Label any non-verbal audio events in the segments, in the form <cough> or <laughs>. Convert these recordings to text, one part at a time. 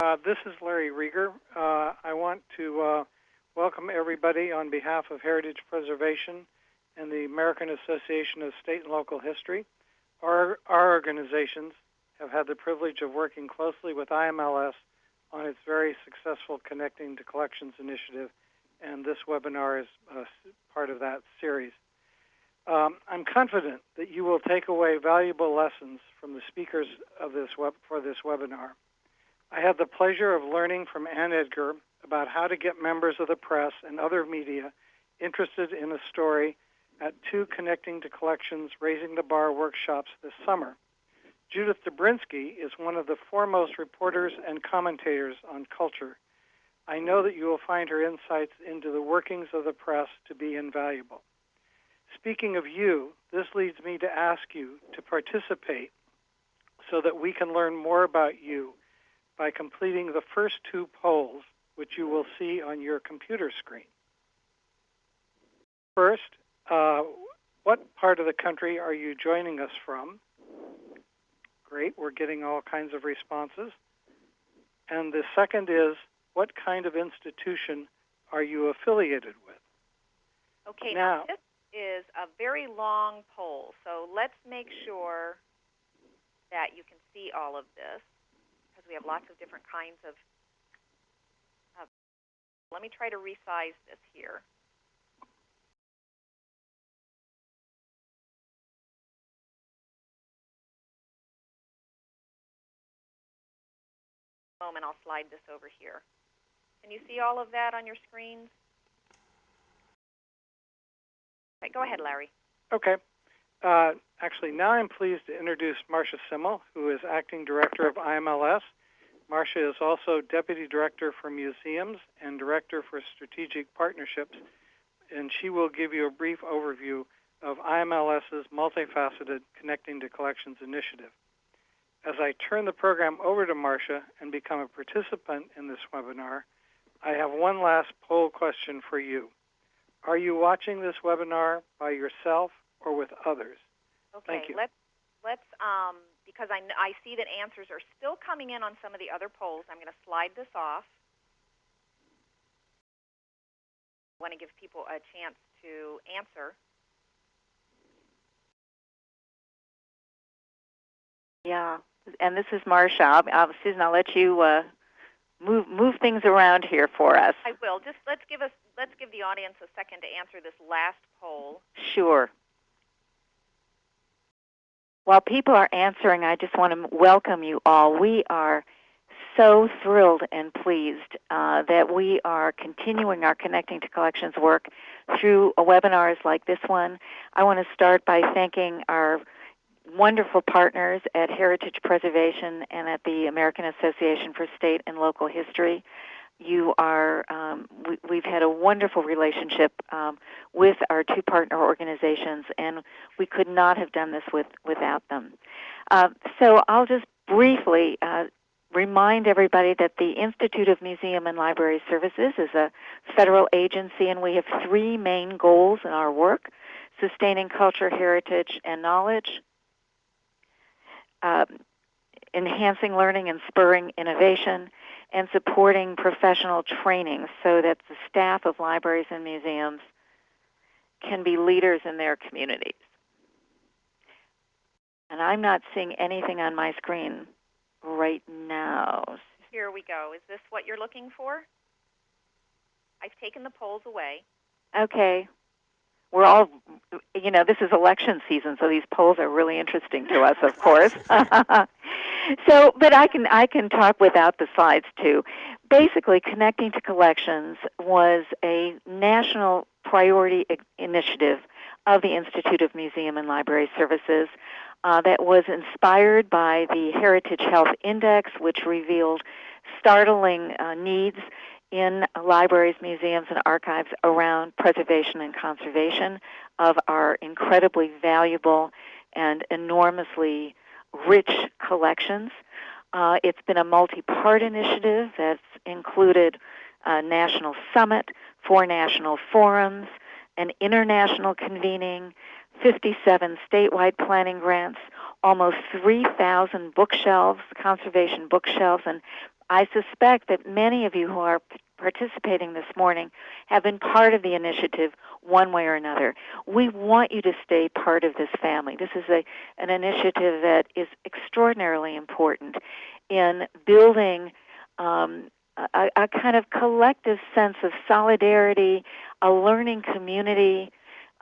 Uh, this is Larry Reger. Uh, I want to uh, welcome everybody on behalf of Heritage Preservation and the American Association of State and Local History. Our, our organizations have had the privilege of working closely with IMLS on its very successful Connecting to Collections initiative, and this webinar is uh, part of that series. Um, I'm confident that you will take away valuable lessons from the speakers of this web, for this webinar. I had the pleasure of learning from Anne Edgar about how to get members of the press and other media interested in a story at two Connecting to Collections Raising the Bar workshops this summer. Judith Dobrzynski is one of the foremost reporters and commentators on culture. I know that you will find her insights into the workings of the press to be invaluable. Speaking of you, this leads me to ask you to participate so that we can learn more about you by completing the first two polls, which you will see on your computer screen. First, uh, what part of the country are you joining us from? Great, we're getting all kinds of responses. And the second is, what kind of institution are you affiliated with? Okay, now, now this is a very long poll, so let's make sure that you can see all of this we have lots of different kinds of. Uh, let me try to resize this here. moment, I'll slide this over here. Can you see all of that on your screens? Right, go ahead, Larry. Okay. Uh, actually, now I'm pleased to introduce Marsha Semmel, who is Acting Director of IMLS. Marsha is also Deputy Director for Museums and Director for Strategic Partnerships, and she will give you a brief overview of IMLS's multifaceted Connecting to Collections initiative. As I turn the program over to Marsha and become a participant in this webinar, I have one last poll question for you. Are you watching this webinar by yourself or with others? Okay, Thank you. let's let's um, because I, I see that answers are still coming in on some of the other polls. I'm going to slide this off. I want to give people a chance to answer. Yeah, and this is Marsha. I'll, Susan, I'll let you uh, move move things around here for us. I will. Just let's give us let's give the audience a second to answer this last poll. Sure. While people are answering, I just want to welcome you all. We are so thrilled and pleased uh, that we are continuing our Connecting to Collections work through webinars like this one. I want to start by thanking our wonderful partners at Heritage Preservation and at the American Association for State and Local History you are um, we, have had a wonderful relationship um, with our two partner organizations and we could not have done this with, without them. Uh, so i'll just briefly uh, remind everybody that the institute of museum and library services is a federal agency and we have three main goals in our work sustaining culture heritage and knowledge uh, enhancing learning and spurring innovation and supporting professional training so that the staff of libraries and museums can be leaders in their communities. And I'm not seeing anything on my screen right now. Here we go. Is this what you're looking for? I've taken the polls away. Okay we're all, you know, this is election season, so these polls are really interesting to us, of course. <laughs> so, but I can I can talk without the slides too. Basically, connecting to collections was a national priority initiative of the Institute of Museum and Library Services uh, that was inspired by the Heritage Health Index, which revealed startling uh, needs in libraries, museums, and archives around preservation and conservation of our incredibly valuable and enormously rich collections. Uh, it's been a multi-part initiative that's included a national summit, four national forums, an international convening, 57 statewide planning grants, almost 3,000 bookshelves, conservation bookshelves, and I suspect that many of you who are participating this morning have been part of the initiative one way or another. We want you to stay part of this family. This is a, an initiative that is extraordinarily important in building um, a, a kind of collective sense of solidarity, a learning community,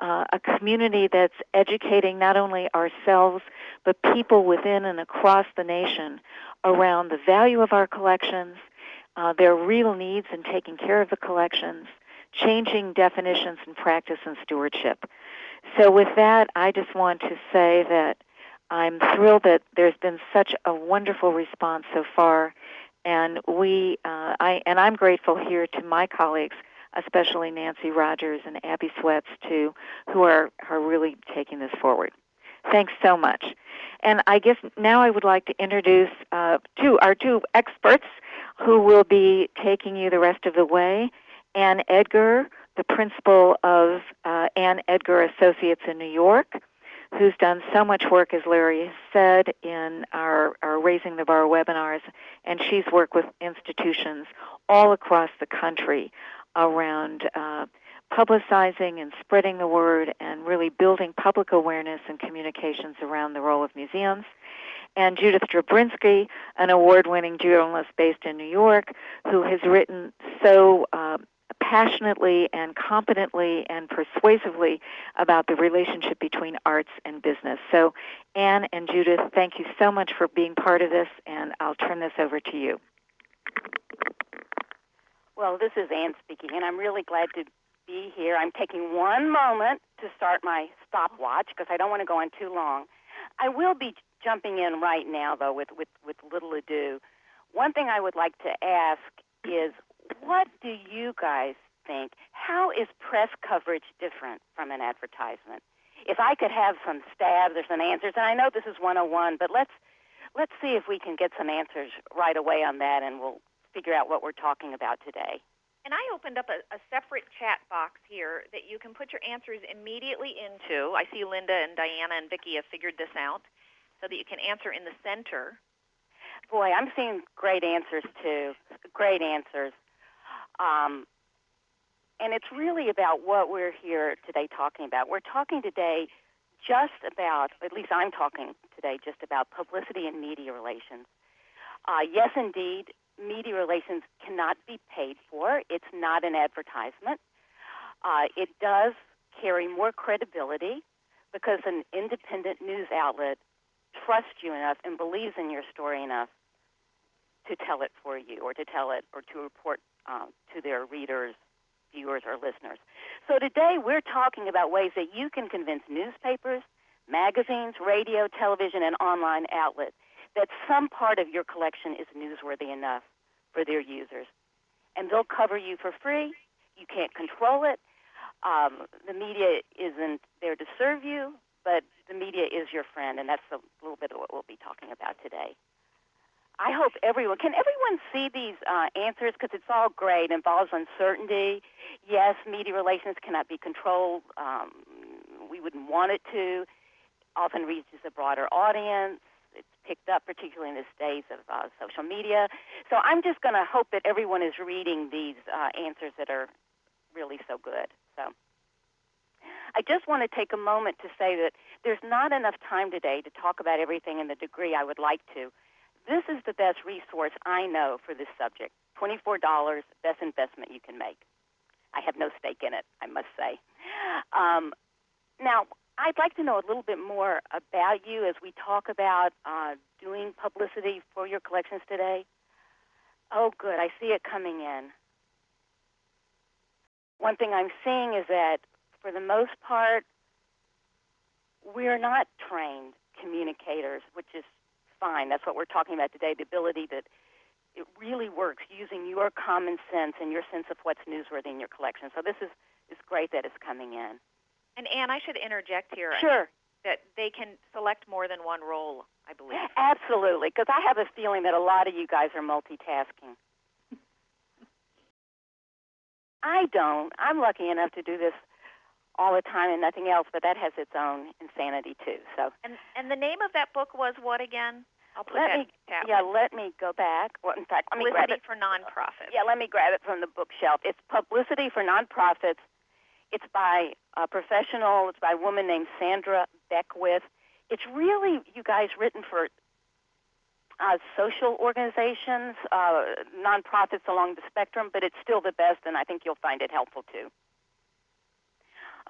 uh, a community that's educating not only ourselves but people within and across the nation around the value of our collections, uh, their real needs in taking care of the collections, changing definitions and practice and stewardship. So, with that, I just want to say that I'm thrilled that there's been such a wonderful response so far, and we, uh, I, and I'm grateful here to my colleagues, especially Nancy Rogers and Abby Sweats, too, who are are really taking this forward. Thanks so much. And I guess now I would like to introduce uh, two our two experts who will be taking you the rest of the way. Anne Edgar, the principal of uh, Anne Edgar Associates in New York, who's done so much work, as Larry has said, in our, our Raising the Bar webinars, and she's worked with institutions all across the country around uh, publicizing and spreading the word and really building public awareness and communications around the role of museums. And Judith Dobrzynski, an award winning journalist based in New York, who has written so uh, passionately and competently and persuasively about the relationship between arts and business. So, Anne and Judith, thank you so much for being part of this, and I'll turn this over to you. Well, this is Anne speaking, and I'm really glad to be here. I'm taking one moment to start my stopwatch because I don't want to go on too long. I will be jumping in right now, though, with, with, with little ado. One thing I would like to ask is what do you guys think? How is press coverage different from an advertisement? If I could have some stabs or some answers, and I know this is 101, but let's let's see if we can get some answers right away on that, and we'll figure out what we're talking about today. And I opened up a, a separate chat box here that you can put your answers immediately into. I see Linda and Diana and Vicki have figured this out, so that you can answer in the center. Boy, I'm seeing great answers too. Great answers. Um, and it's really about what we're here today talking about. We're talking today just about, at least I'm talking today, just about publicity and media relations. Uh, yes, indeed, media relations cannot be paid for. It's not an advertisement. Uh, it does carry more credibility because an independent news outlet trusts you enough and believes in your story enough to tell it for you or to tell it or to report um, to their readers, viewers, or listeners. So today we're talking about ways that you can convince newspapers, magazines, radio, television, and online outlets that some part of your collection is newsworthy enough for their users. And they'll cover you for free. You can't control it. Um, the media isn't there to serve you, but the media is your friend, and that's a little bit of what we'll be talking about today. I hope everyone can everyone see these uh, answers because it's all great. It involves uncertainty. Yes, media relations cannot be controlled. Um, we wouldn't want it to. Often reaches a broader audience. It's picked up, particularly in the days of uh, social media. So I'm just going to hope that everyone is reading these uh, answers that are really so good. So. I just want to take a moment to say that there's not enough time today to talk about everything in the degree I would like to. This is the best resource I know for this subject. $24, best investment you can make. I have no stake in it, I must say. Um, now, I'd like to know a little bit more about you as we talk about uh, doing publicity for your collections today. Oh, good. I see it coming in. One thing I'm seeing is that, for the most part, we're not trained communicators, which is fine. That's what we're talking about today the ability that it really works using your common sense and your sense of what's newsworthy in your collection. So this is, is great that it's coming in. And Anne, I should interject here. Sure. That they can select more than one role, I believe. <laughs> Absolutely, because I have a feeling that a lot of you guys are multitasking. <laughs> I don't. I'm lucky enough to do this all the time and nothing else, but that has its own insanity too. So And and the name of that book was what again? I'll put Let that me- in the chat. Yeah, let me go back. Well, in fact, let me grab Publicity it. for nonprofits. Yeah, let me grab it from the bookshelf. It's Publicity for Nonprofits. It's by a professional. It's by a woman named Sandra Beckwith. It's really, you guys, written for uh, social organizations, uh, nonprofits along the spectrum, but it's still the best, and I think you'll find it helpful too.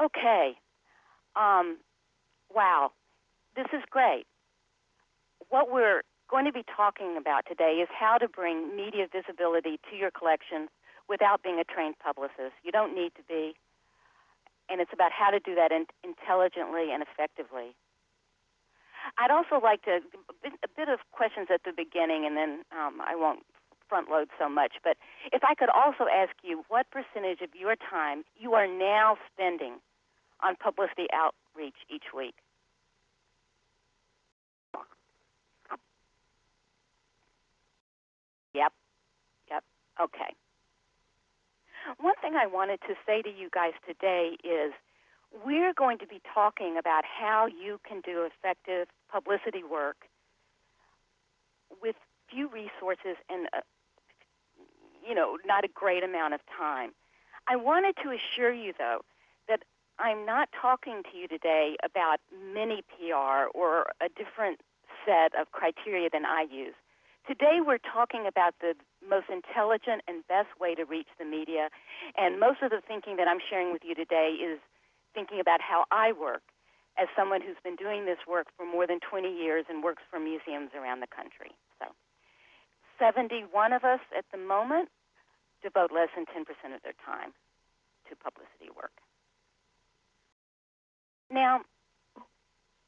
Okay. Um, wow, this is great. What we're going to be talking about today is how to bring media visibility to your collections without being a trained publicist. You don't need to be. And it's about how to do that in, intelligently and effectively. I'd also like to a bit, of questions at the beginning, and then um, I won't front load so much. But if I could also ask you, what percentage of your time you are now spending on publicity outreach each week? Yep. Yep. Okay. One thing I wanted to say to you guys today is we're going to be talking about how you can do effective publicity work with few resources and uh, you know not a great amount of time. I wanted to assure you though that I'm not talking to you today about mini PR or a different set of criteria than I use. Today we're talking about the most intelligent and best way to reach the media, and most of the thinking that I'm sharing with you today is thinking about how I work as someone who's been doing this work for more than 20 years and works for museums around the country. So, 71 of us at the moment devote less than 10% of their time to publicity work. Now,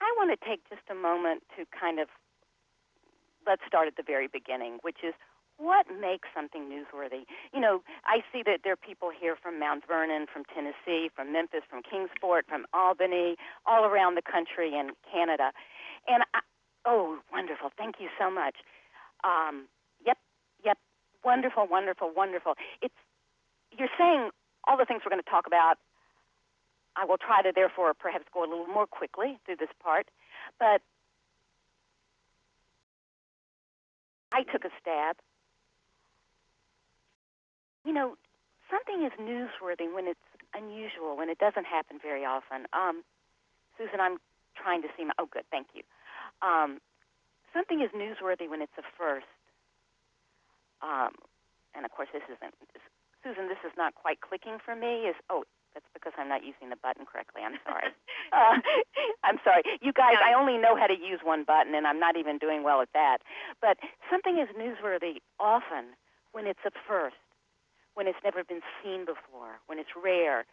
I want to take just a moment to kind of let's start at the very beginning, which is what makes something newsworthy? You know, I see that there are people here from Mount Vernon, from Tennessee, from Memphis, from Kingsport, from Albany, all around the country and Canada. And I, oh, wonderful! Thank you so much. Um, yep, yep, wonderful, wonderful, wonderful. It's you're saying all the things we're going to talk about. I will try to therefore perhaps go a little more quickly through this part, but I took a stab. You know, something is newsworthy when it's unusual, when it doesn't happen very often. Um, Susan, I'm trying to see my. Oh, good, thank you. Um, something is newsworthy when it's a first. Um, and of course, this isn't. Susan, this is not quite clicking for me. Is oh, that's because I'm not using the button correctly. I'm sorry. <laughs> uh, <laughs> I'm sorry. You guys, I only know how to use one button, and I'm not even doing well at that. But something is newsworthy often when it's a first, when it's never been seen before, when it's rare,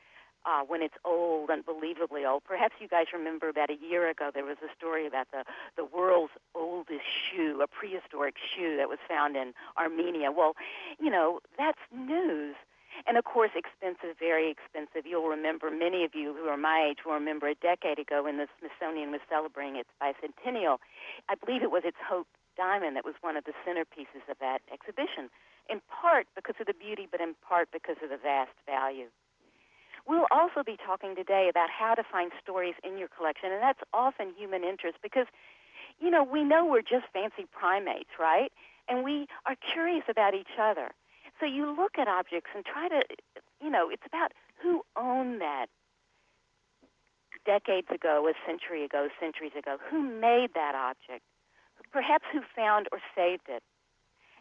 uh, when it's old, unbelievably old. Perhaps you guys remember about a year ago there was a story about the, the world's oldest shoe, a prehistoric shoe that was found in Armenia. Well, you know, that's news. And of course, expensive, very expensive. You'll remember, many of you who are my age will remember a decade ago when the Smithsonian was celebrating its bicentennial. I believe it was its Hope Diamond that was one of the centerpieces of that exhibition, in part because of the beauty, but in part because of the vast value. We'll also be talking today about how to find stories in your collection, and that's often human interest because, you know, we know we're just fancy primates, right? And we are curious about each other. So you look at objects and try to, you know, it's about who owned that decades ago, a century ago, centuries ago. Who made that object? Perhaps who found or saved it?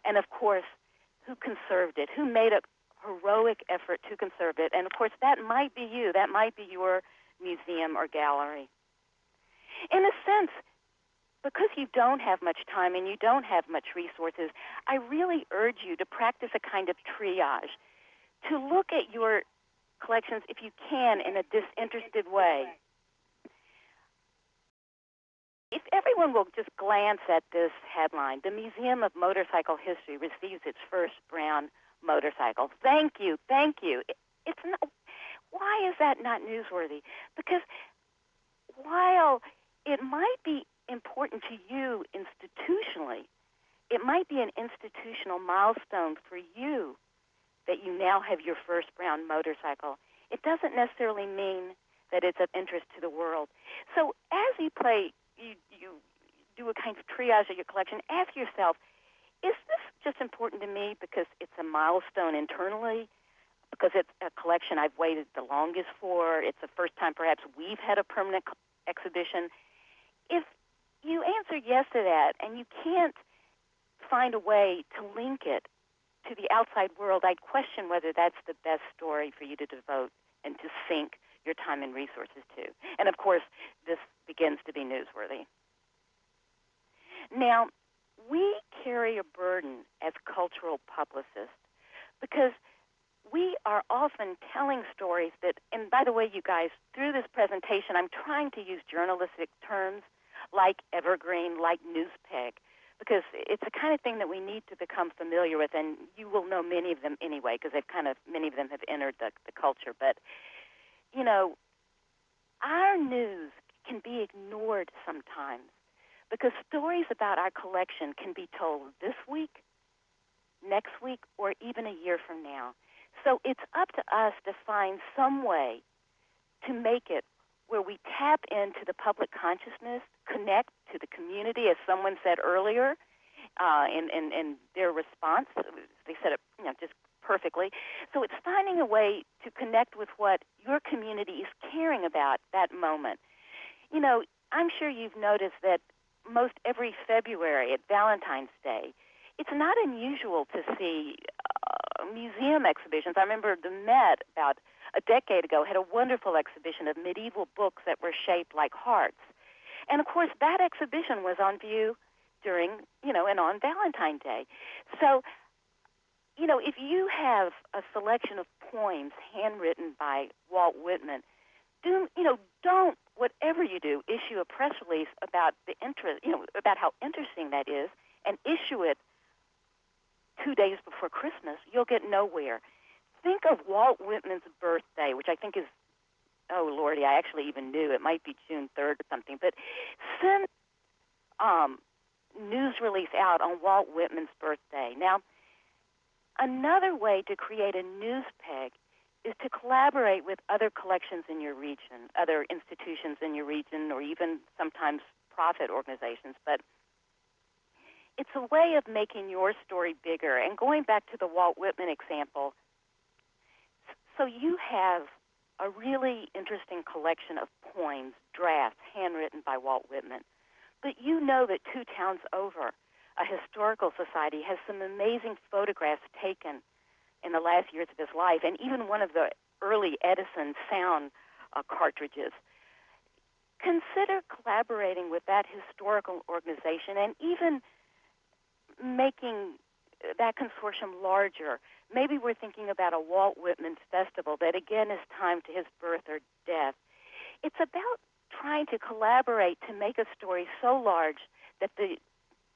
And of course, who conserved it? Who made a heroic effort to conserve it? And of course, that might be you. That might be your museum or gallery. In a sense, because you don't have much time and you don't have much resources, I really urge you to practice a kind of triage, to look at your collections, if you can, in a disinterested way. If everyone will just glance at this headline, the Museum of Motorcycle History receives its first brown motorcycle. Thank you, thank you. It's not, why is that not newsworthy? Because while it might be important to you institutionally, it might be an institutional milestone for you that you now have your first brown motorcycle. It doesn't necessarily mean that it's of interest to the world. So as you play, you, you do a kind of triage of your collection, ask yourself, is this just important to me because it's a milestone internally? Because it's a collection I've waited the longest for. It's the first time perhaps we've had a permanent exhibition. If you answer yes to that and you can't find a way to link it to the outside world, I'd question whether that's the best story for you to devote and to sink your time and resources to. And of course, this begins to be newsworthy. Now, we carry a burden as cultural publicists because we are often telling stories that, and by the way, you guys, through this presentation, I'm trying to use journalistic terms like evergreen, like newspeg, because it's the kind of thing that we need to become familiar with, and you will know many of them anyway, because they've kind of many of them have entered the, the culture. But you know, our news can be ignored sometimes because stories about our collection can be told this week, next week, or even a year from now. So it's up to us to find some way to make it where we tap into the public consciousness, connect to the community, as someone said earlier, uh, in, their response. They said it, you know, just perfectly. So it's finding a way to connect with what your community is caring about that moment. You know, I'm sure you've noticed that most every February at Valentine's Day, it's not unusual to see uh, museum exhibitions. I remember the Met about a decade ago had a wonderful exhibition of medieval books that were shaped like hearts. And of course, that exhibition was on view during, you know, and on Valentine's Day. So, you know, if you have a selection of poems handwritten by Walt Whitman, do you know, don't whatever you do, issue a press release about the interest, you know, about how interesting that is, and issue it two days before Christmas. You'll get nowhere. Think of Walt Whitman's birthday, which I think is, oh lordy, I actually even knew it might be June third or something. But send um, news release out on Walt Whitman's birthday. Now, another way to create a news peg is to collaborate with other collections in your region, other institutions in your region, or even sometimes profit organizations. But it's a way of making your story bigger. And going back to the Walt Whitman example, so you have a really interesting collection of poems, drafts, handwritten by Walt Whitman. But you know that two towns over, a historical society has some amazing photographs taken in the last years of his life, and even one of the early Edison sound uh, cartridges. Consider collaborating with that historical organization and even making that consortium larger. Maybe we're thinking about a Walt Whitman festival that again is timed to his birth or death. It's about trying to collaborate to make a story so large that the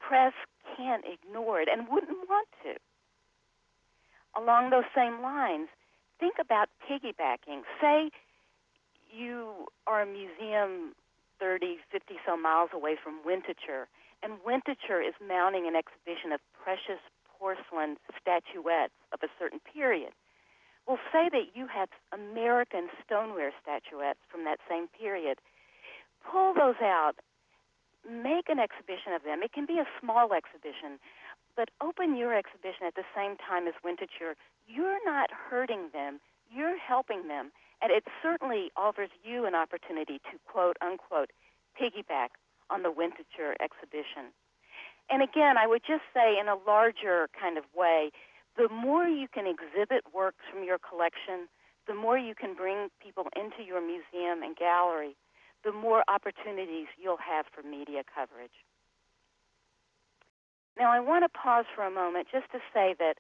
press can't ignore it and wouldn't want to along those same lines, think about piggybacking. Say you are a museum 30, 50 so miles away from Winterthur, and Winterthur is mounting an exhibition of precious porcelain statuettes of a certain period. Well, say that you have American stoneware statuettes from that same period. Pull those out, make an exhibition of them. It can be a small exhibition, but open your exhibition at the same time as Winterthur. You're not hurting them, you're helping them. And it certainly offers you an opportunity to quote unquote piggyback on the Winterthur exhibition. And again, I would just say in a larger kind of way, the more you can exhibit works from your collection, the more you can bring people into your museum and gallery, the more opportunities you'll have for media coverage. Now, I want to pause for a moment just to say that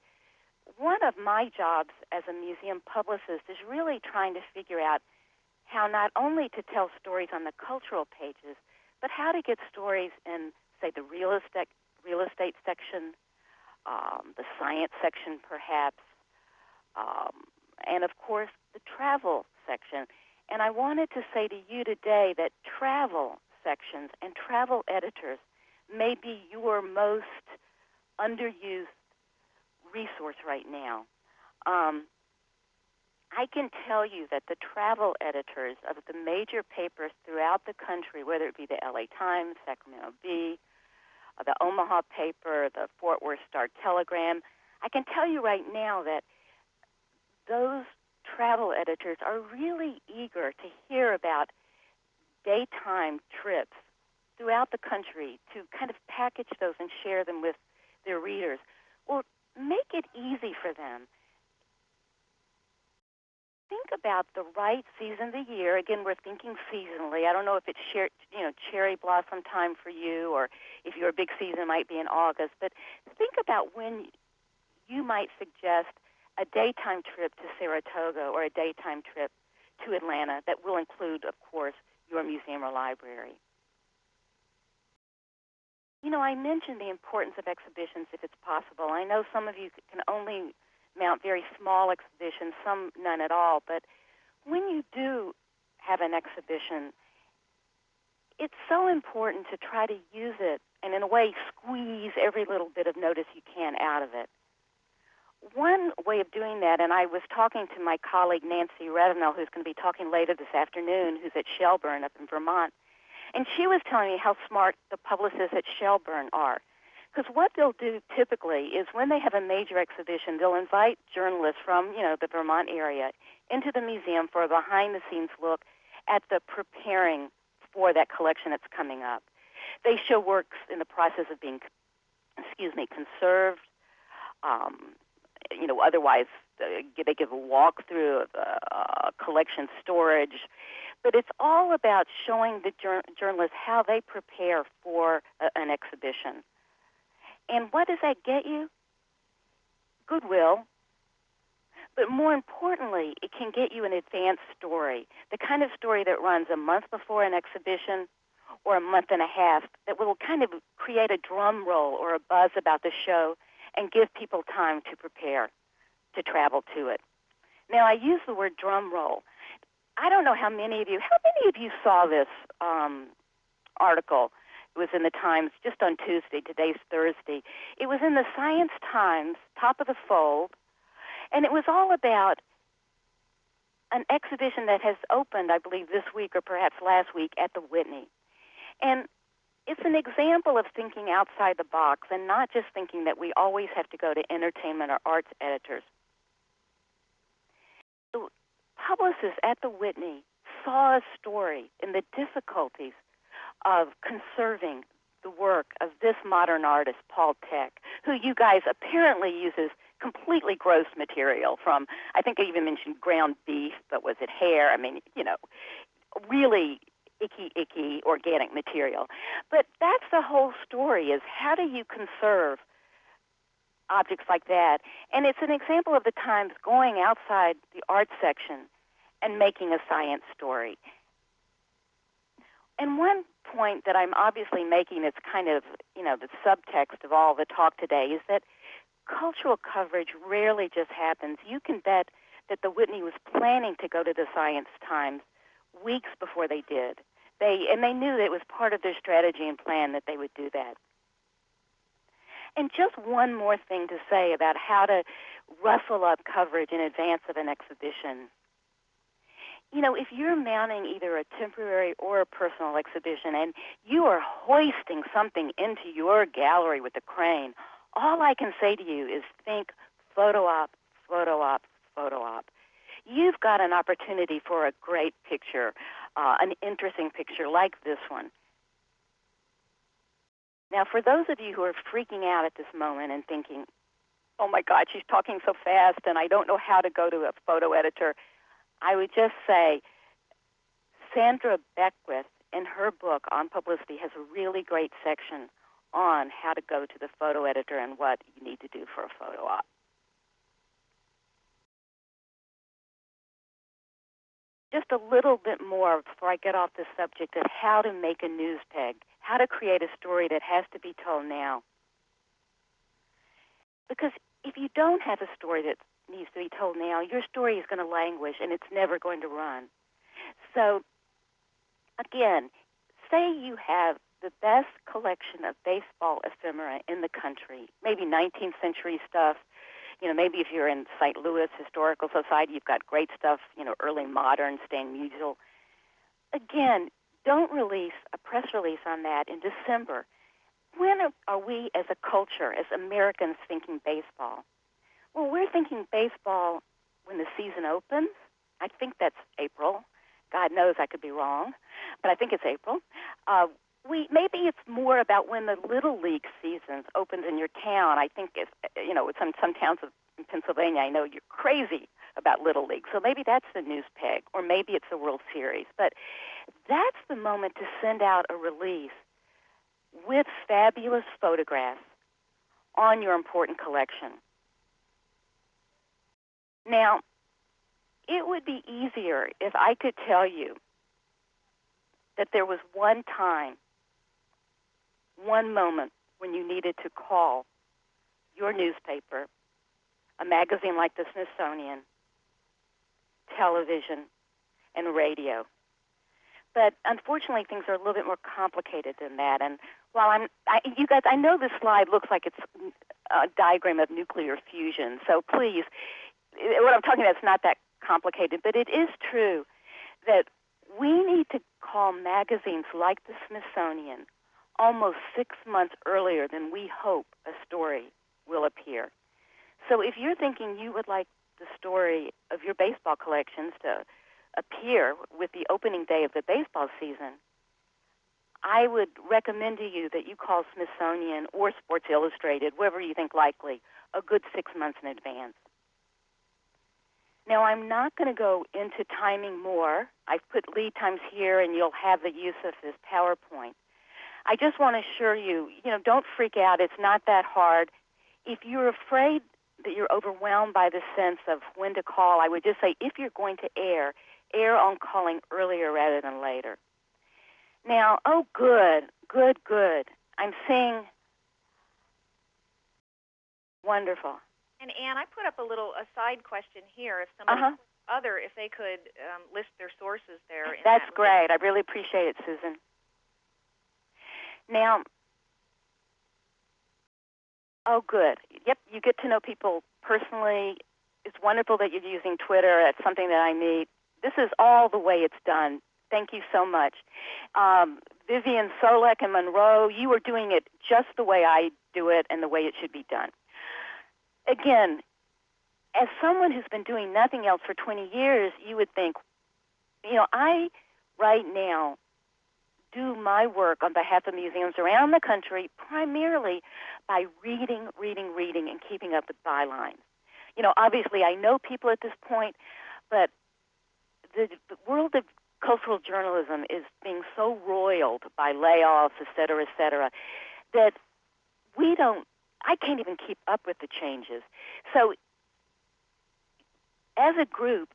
one of my jobs as a museum publicist is really trying to figure out how not only to tell stories on the cultural pages, but how to get stories in, say, the real estate, real estate section, um, the science section, perhaps, um, and of course, the travel section. And I wanted to say to you today that travel sections and travel editors may be your most underused resource right now. Um, I can tell you that the travel editors of the major papers throughout the country, whether it be the LA Times, Sacramento Bee, uh, the Omaha paper, the Fort Worth Star Telegram. I can tell you right now that those travel editors are really eager to hear about daytime trips throughout the country to kind of package those and share them with their readers. Well, make it easy for them. Think about the right season of the year. Again, we're thinking seasonally. I don't know if it's cher- you know cherry blossom time for you, or if your big season might be in August. But think about when you might suggest a daytime trip to Saratoga or a daytime trip to Atlanta that will include, of course, your museum or library. You know, I mentioned the importance of exhibitions if it's possible. I know some of you can only mount very small exhibitions, some none at all, but when you do have an exhibition, it's so important to try to use it and, in a way, squeeze every little bit of notice you can out of it. One way of doing that, and I was talking to my colleague Nancy Revenell, who's going to be talking later this afternoon, who's at Shelburne up in Vermont, and she was telling me how smart the publicists at Shelburne are. Because what they'll do typically is when they have a major exhibition, they'll invite journalists from, you know, the Vermont area into the museum for a behind the scenes look at the preparing for that collection that's coming up. They show works in the process of being, excuse me, conserved. Um, you know, otherwise uh, they give a walkthrough of uh, collection storage. But it's all about showing the jur- journalists how they prepare for a, an exhibition. And what does that get you? Goodwill. But more importantly, it can get you an advanced story, the kind of story that runs a month before an exhibition or a month and a half that will kind of create a drum roll or a buzz about the show and give people time to prepare to travel to it. Now, I use the word drum roll. I don't know how many of you, how many of you saw this um, article? It was in the Times just on Tuesday. Today's Thursday. It was in the Science Times, top of the fold, and it was all about an exhibition that has opened, I believe, this week or perhaps last week at the Whitney. And it's an example of thinking outside the box and not just thinking that we always have to go to entertainment or arts editors. The publicists at the Whitney saw a story in the difficulties of conserving the work of this modern artist, Paul Thek, who you guys apparently uses completely gross material from, I think I even mentioned ground beef, but was it hair? I mean, you know, really icky, icky organic material. But that's the whole story is how do you conserve objects like that? And it's an example of the Times going outside the art section and making a science story. And one point that I'm obviously making that's kind of, you know, the subtext of all the talk today is that cultural coverage rarely just happens. You can bet that the Whitney was planning to go to the Science Times weeks before they did. They and they knew that it was part of their strategy and plan that they would do that. And just one more thing to say about how to rustle up coverage in advance of an exhibition. You know, if you're mounting either a temporary or a personal exhibition and you are hoisting something into your gallery with a crane, all I can say to you is think photo op, photo op, photo op. You've got an opportunity for a great picture uh, an interesting picture like this one. Now, for those of you who are freaking out at this moment and thinking, oh my God, she's talking so fast and I don't know how to go to a photo editor, I would just say Sandra Beckwith, in her book on publicity, has a really great section on how to go to the photo editor and what you need to do for a photo op. just a little bit more before I get off the subject of how to make a news peg, how to create a story that has to be told now. Because if you don't have a story that needs to be told now, your story is going to languish and it's never going to run. So, again, say you have the best collection of baseball ephemera in the country, maybe 19th century stuff, you know, maybe if you're in St. Louis Historical Society, you've got great stuff, you know, early modern, Stan Musial. Again, don't release a press release on that in December. when are we as a culture, as Americans, thinking baseball? Well, we're thinking baseball when the season opens. I think that's April. God knows I could be wrong, but I think it's April. Uh, we maybe it's more about when the little league season opens in your town. I think it's you know, some some towns of in Pennsylvania, I know you're crazy about little league, so maybe that's the news peg, or maybe it's the World Series. But that's the moment to send out a release with fabulous photographs on your important collection. Now, it would be easier if I could tell you that there was one time, one moment when you needed to call your newspaper, a magazine like the Smithsonian, television, and radio. But unfortunately, things are a little bit more complicated than that. And while I'm, I, you guys, I know this slide looks like it's a diagram of nuclear fusion. So please, what I'm talking about is not that complicated, but it is true that we need to call magazines like the Smithsonian almost six months earlier than we hope a story will appear. So if you're thinking you would like the story of your baseball collections to appear with the opening day of the baseball season, I would recommend to you that you call Smithsonian or Sports Illustrated, whoever you think likely, a good six months in advance. Now, I'm not going to go into timing more. I've put lead times here, and you'll have the use of this PowerPoint. I just want to assure you, you know, don't freak out. It's not that hard. If you're afraid that you're overwhelmed by the sense of when to call, I would just say if you're going to air, air on calling earlier rather than later. Now, oh, good, good, good. I'm seeing wonderful. And Anne, I put up a little a side question here. If somebody Uh-huh. other, if they could um, list their sources there. in That's that great. I really appreciate it, Susan. Now, oh, good. Yep, you get to know people personally. It's wonderful that you're using Twitter. That's something that I need. This is all the way it's done. Thank you so much. Um, Vivian Solek and Monroe, you are doing it just the way I do it and the way it should be done. Again, as someone who's been doing nothing else for 20 years, you would think, you know, I right now do my work on behalf of museums around the country primarily by reading, reading, reading, and keeping up with bylines. You know, obviously I know people at this point, but the, the world of cultural journalism is being so roiled by layoffs, et cetera, et cetera, that we don't, I can't even keep up with the changes. So as a group,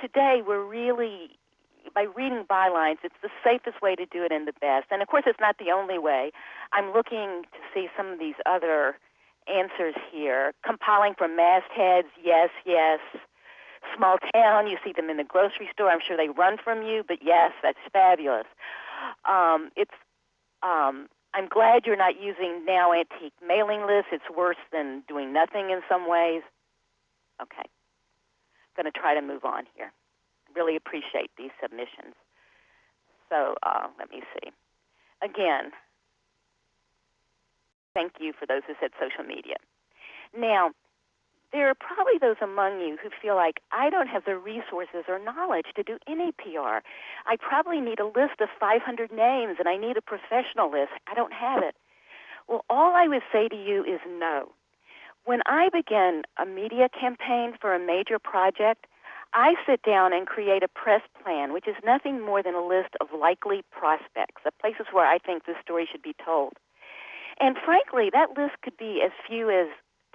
today we're really by reading bylines, it's the safest way to do it and the best. And of course, it's not the only way. I'm looking to see some of these other answers here. Compiling from mastheads, yes, yes. Small town, you see them in the grocery store. I'm sure they run from you, but yes, that's fabulous. Um, it's. Um, I'm glad you're not using now antique mailing lists. It's worse than doing nothing in some ways. Okay, going to try to move on here really appreciate these submissions. So uh, let me see. Again, thank you for those who said social media. Now, there are probably those among you who feel like I don't have the resources or knowledge to do any PR. I probably need a list of 500 names and I need a professional list. I don't have it. Well, all I would say to you is no. When I begin a media campaign for a major project, I sit down and create a press plan, which is nothing more than a list of likely prospects, the places where I think this story should be told. And frankly, that list could be as few as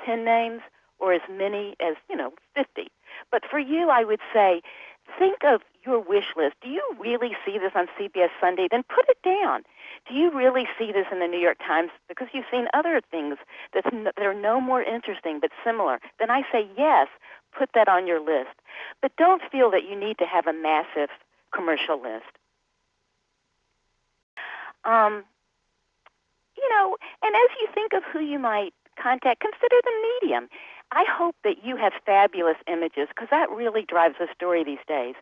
10 names or as many as, you know, 50. But for you, I would say, think of your wish list. Do you really see this on CBS Sunday? Then put it down. Do you really see this in the New York Times? Because you've seen other things that are no more interesting but similar. Then I say yes, put that on your list. But don't feel that you need to have a massive commercial list. Um, you know, and as you think of who you might contact, consider the medium. I hope that you have fabulous images because that really drives the story these days.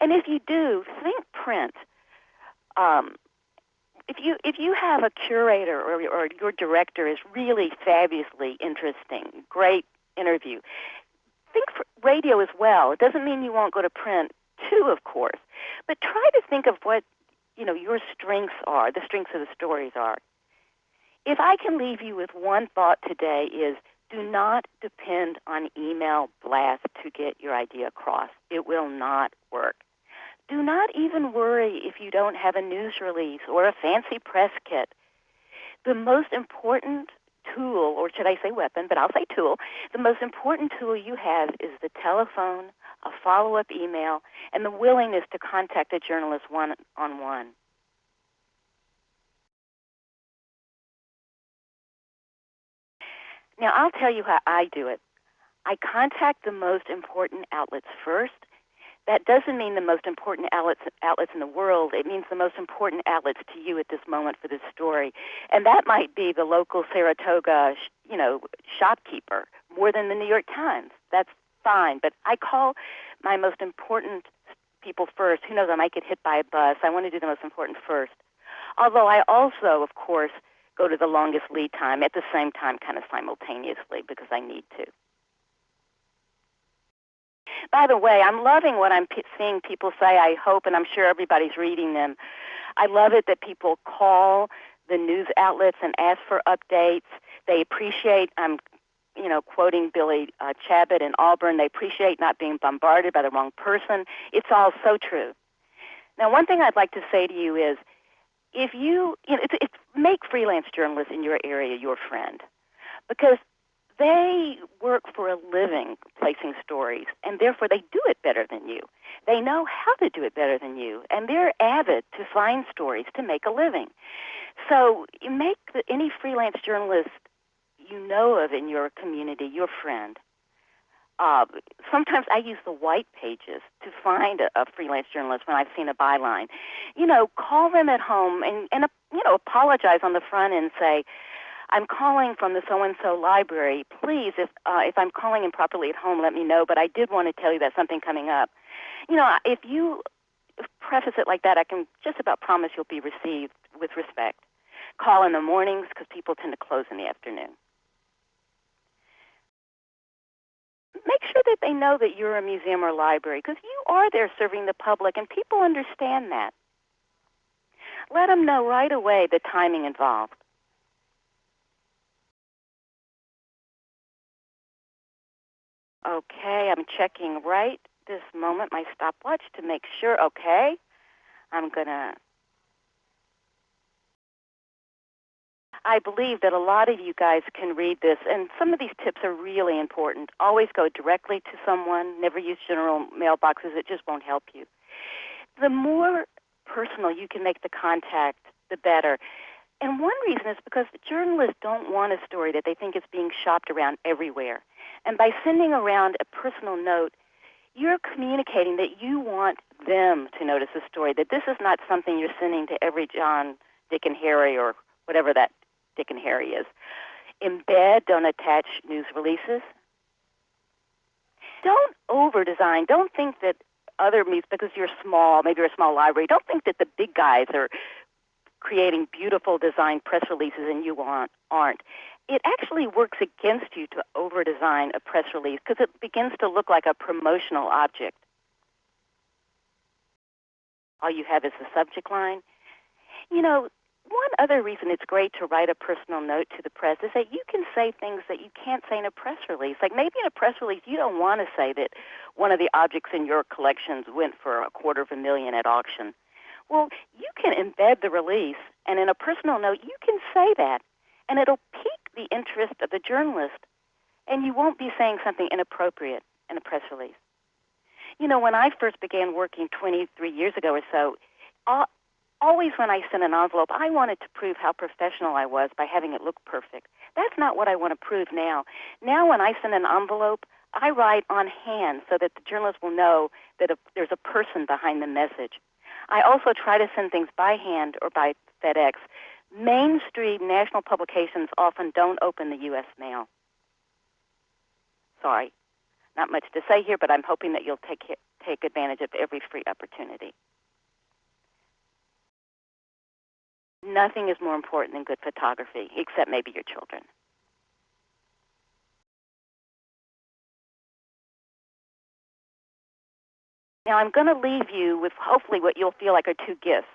And if you do, think print. Um, if you if you have a curator or, or your director is really fabulously interesting, great interview, think radio as well. It doesn't mean you won't go to print too, of course, but try to think of what you know your strengths are, the strengths of the stories are. If I can leave you with one thought today is do not depend on email blast to get your idea across. It will not work. Do not even worry if you don't have a news release or a fancy press kit. The most important tool, or should I say weapon, but I'll say tool, the most important tool you have is the telephone, a follow up email, and the willingness to contact a journalist one on one. Now, I'll tell you how I do it. I contact the most important outlets first. That doesn't mean the most important outlets, outlets in the world. It means the most important outlets to you at this moment for this story. And that might be the local Saratoga, you know, shopkeeper more than the New York Times. That's fine. But I call my most important people first. Who knows, I might get hit by a bus. I want to do the most important first. Although I also, of course, go to the longest lead time at the same time, kind of simultaneously, because I need to. By the way, I'm loving what I'm p- seeing people say. I hope, and I'm sure everybody's reading them. I love it that people call the news outlets and ask for updates. They appreciate. I'm, you know, quoting Billy uh, Chabot in Auburn. They appreciate not being bombarded by the wrong person. It's all so true. Now, one thing I'd like to say to you is if you, you know, it's, it's make freelance journalists in your area your friend because they work for a living placing stories and therefore they do it better than you. They know how to do it better than you and they're avid to find stories to make a living. So you make the, any freelance journalist you know of in your community your friend uh, sometimes I use the white pages to find a, a freelance journalist when I've seen a byline. You know, call them at home and, and uh, you know, apologize on the front and say, I'm calling from the so and so library. Please, if uh, if I'm calling improperly at home, let me know. But I did want to tell you that something coming up. You know, if you preface it like that, I can just about promise you'll be received with respect. Call in the mornings because people tend to close in the afternoon. make sure that they know that you're a museum or library because you are there serving the public and people understand that. Let them know right away the timing involved. Okay, I'm checking right this moment my stopwatch to make sure. Okay, I'm going to I believe that a lot of you guys can read this, and some of these tips are really important. Always go directly to someone, never use general mailboxes, it just won't help you. The more personal you can make the contact, the better. And one reason is because journalists don't want a story that they think is being shopped around everywhere. And by sending around a personal note, you're communicating that you want them to notice the story, that this is not something you're sending to every John, Dick, and Harry or whatever that Dick and Harry is. Embed, don't attach news releases. Don't over design. Don't think that other meets because you're small, maybe you're a small library, don't think that the big guys are creating beautiful design press releases and you aren't. It actually works against you to over design a press release because it begins to look like a promotional object. All you have is the subject line. You know, one other reason it's great to write a personal note to the press is that you can say things that you can't say in a press release. Like maybe in a press release, you don't want to say that one of the objects in your collections went for a quarter of a million at auction. Well, you can embed the release, and in a personal note, you can say that, and it'll pique the interest of the journalist, and you won't be saying something inappropriate in a press release. You know, when I first began working 23 years ago or so, always when I sent an envelope, I wanted to prove how professional I was by having it look perfect. That's not what I want to prove now. Now, when I send an envelope, I write on hand so that the journalist will know that a, there's a person behind the message. I also try to send things by hand or by FedEx. Mainstream national publications often don't open the U.S. mail. Sorry, not much to say here, but I'm hoping that you'll take take advantage of every free opportunity. nothing is more important than good photography, except maybe your children. Now I'm going to leave you with hopefully what you'll feel like are two gifts.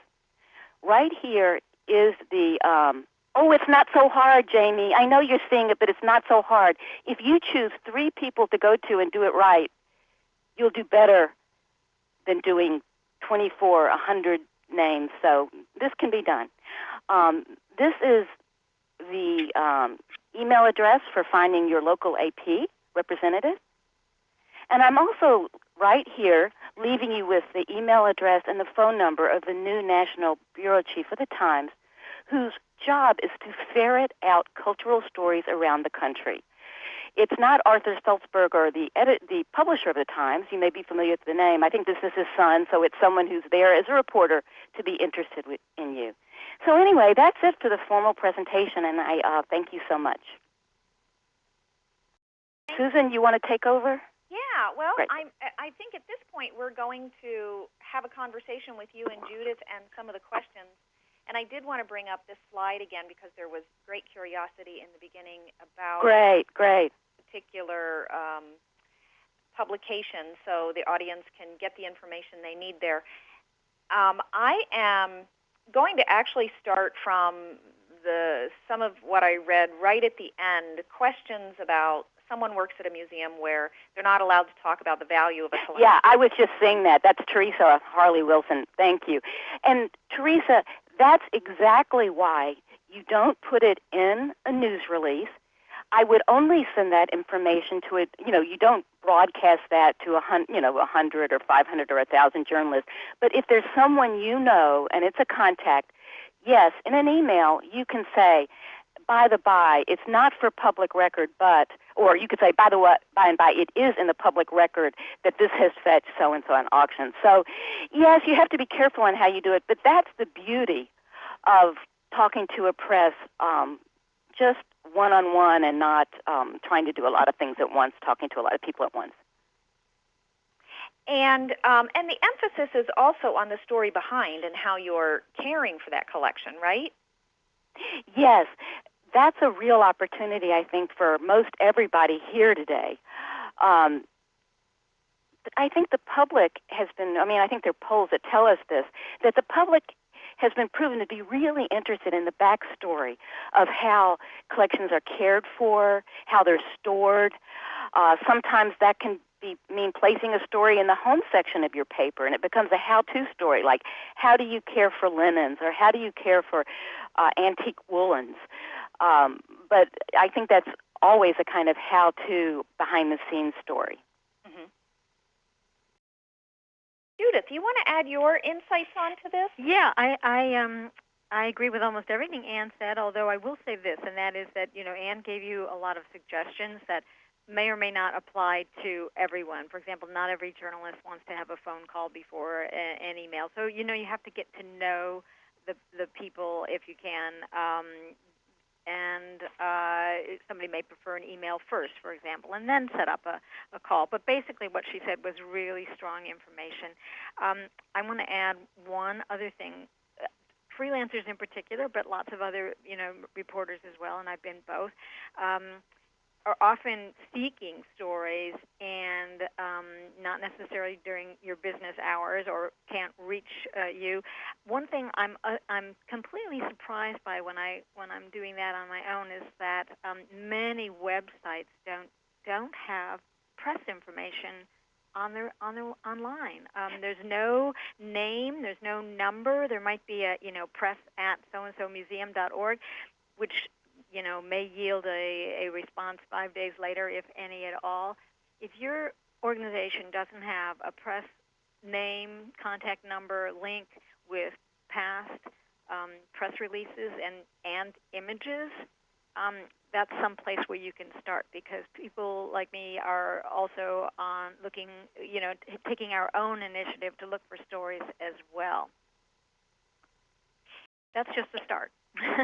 Right here is the um, Oh, it's not so hard, Jamie. I know you're seeing it, but it's not so hard. If you choose three people to go to and do it right, you'll do better than doing 24, 100 names. So this can be done. Um, this is the um, email address for finding your local AP representative. And I'm also right here leaving you with the email address and the phone number of the new National Bureau Chief of the Times, whose job is to ferret out cultural stories around the country. It's not Arthur Sulzberger, the edit, the publisher of the Times. You may be familiar with the name. I think this is his son, so it's someone who's there as a reporter to be interested in you. So anyway, that's it for the formal presentation, and I uh, thank you so much. Susan, you want to take over? Yeah, well, I'm, I think at this point we're going to have a conversation with you and Judith and some of the questions and I did want to bring up this slide again because there was great curiosity in the beginning about great, great particular um, publication, so the audience can get the information they need there. Um, I am going to actually start from the some of what I read right at the end. Questions about someone works at a museum where they're not allowed to talk about the value of a collection. Yeah, I was just saying that. That's Teresa Harley Wilson. Thank you. And Teresa, that's exactly why you don't put it in a news release. I would only send that information to it. You know, you don't broadcast that to a hundred, you know, a hundred or five hundred or a thousand journalists. But if there's someone you know and it's a contact, yes, in an email you can say, by the by, it's not for public record, but, or you could say, by the way, by and by, it is in the public record that this has fetched so and so on auction. So, yes, you have to be careful on how you do it, but that's the beauty of talking to a press um, just one on one and not um, trying to do a lot of things at once, talking to a lot of people at once. And um, and the emphasis is also on the story behind and how you're caring for that collection, right? Yes, that's a real opportunity, I think, for most everybody here today. Um, I think the public has been, I mean, I think there are polls that tell us this, that the public has been proven to be really interested in the backstory of how collections are cared for, how they're stored. Uh, sometimes that can be, mean placing a story in the home section of your paper, and it becomes a how-to story, like how do you care for linens, or how do you care for uh, antique woolens. Um, but I think that's always a kind of how-to behind-the-scenes story. Mm-hmm. Judith, you want to add your insights onto this? Yeah, I, I um, I agree with almost everything Anne said. Although I will say this, and that is that you know Anne gave you a lot of suggestions that may or may not apply to everyone. For example, not every journalist wants to have a phone call before an email. So you know you have to get to know the the people if you can. Um, and uh, somebody may prefer an email first, for example, and then set up a, a call. But basically, what she said was really strong information. Um, I want to add one other thing. Freelancers in particular, but lots of other, you know, reporters as well, and I've been both. Um, are often seeking stories and um, not necessarily during your business hours or can't reach uh, you. One thing I'm uh, I'm completely surprised by when I when I'm doing that on my own is that um, many websites don't don't have press information on their on their online. Um, there's no name, there's no number. There might be a you know press at so and so museum dot org, which you know, may yield a, a response five days later, if any at all. If your organization doesn't have a press name, contact number, link with past um, press releases and, and images, um, that's some place where you can start because people like me are also on looking, you know, t- taking our own initiative to look for stories as well. That's just a start.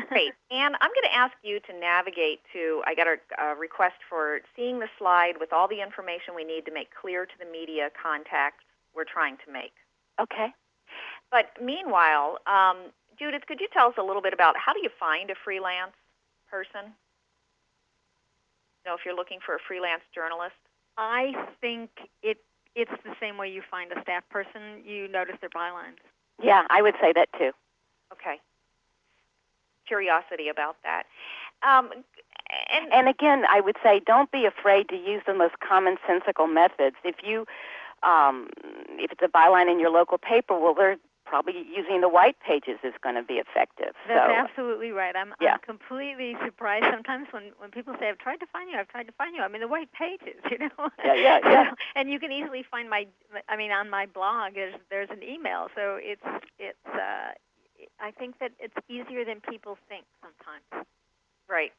Great. And I'm going to ask you to navigate to, I got a, a, request for seeing the slide with all the information we need to make clear to the media contacts we're trying to make. Okay. But meanwhile, um, Judith, could you tell us a little bit about how do you find a freelance person? You know, if you're looking for a freelance journalist. I think it it's the same way you find a staff person. You notice their bylines. Yeah, I would say that too. Okay. Curiosity about that. Um, and, And again, I would say don't be afraid to use the most commonsensical methods. If you, um, if it's a byline in your local paper, well, they're probably using the white pages is going to be effective. That's so, absolutely right. I'm, Yeah. I'm completely surprised sometimes when, when people say, I've tried to find you, I've tried to find you. I'm in the white pages, <laughs> you know? Yeah, yeah, yeah. <laughs> and you can easily find my, I mean, on my blog, there's, there's an email. So it's, it's, uh, I think that it's easier than people think sometimes. right.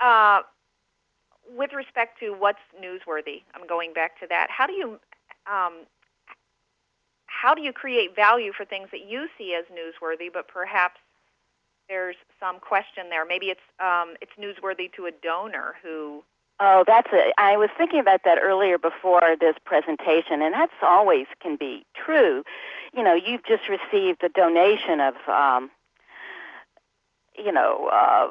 Uh, with respect to what's newsworthy, I'm going back to that. How do you um, how do you create value for things that you see as newsworthy, but perhaps there's some question there? Maybe it's um, it's newsworthy to a donor who Oh, that's it. I was thinking about that earlier before this presentation, and that's always can be true. You know, you've just received a donation of, um, you know, uh,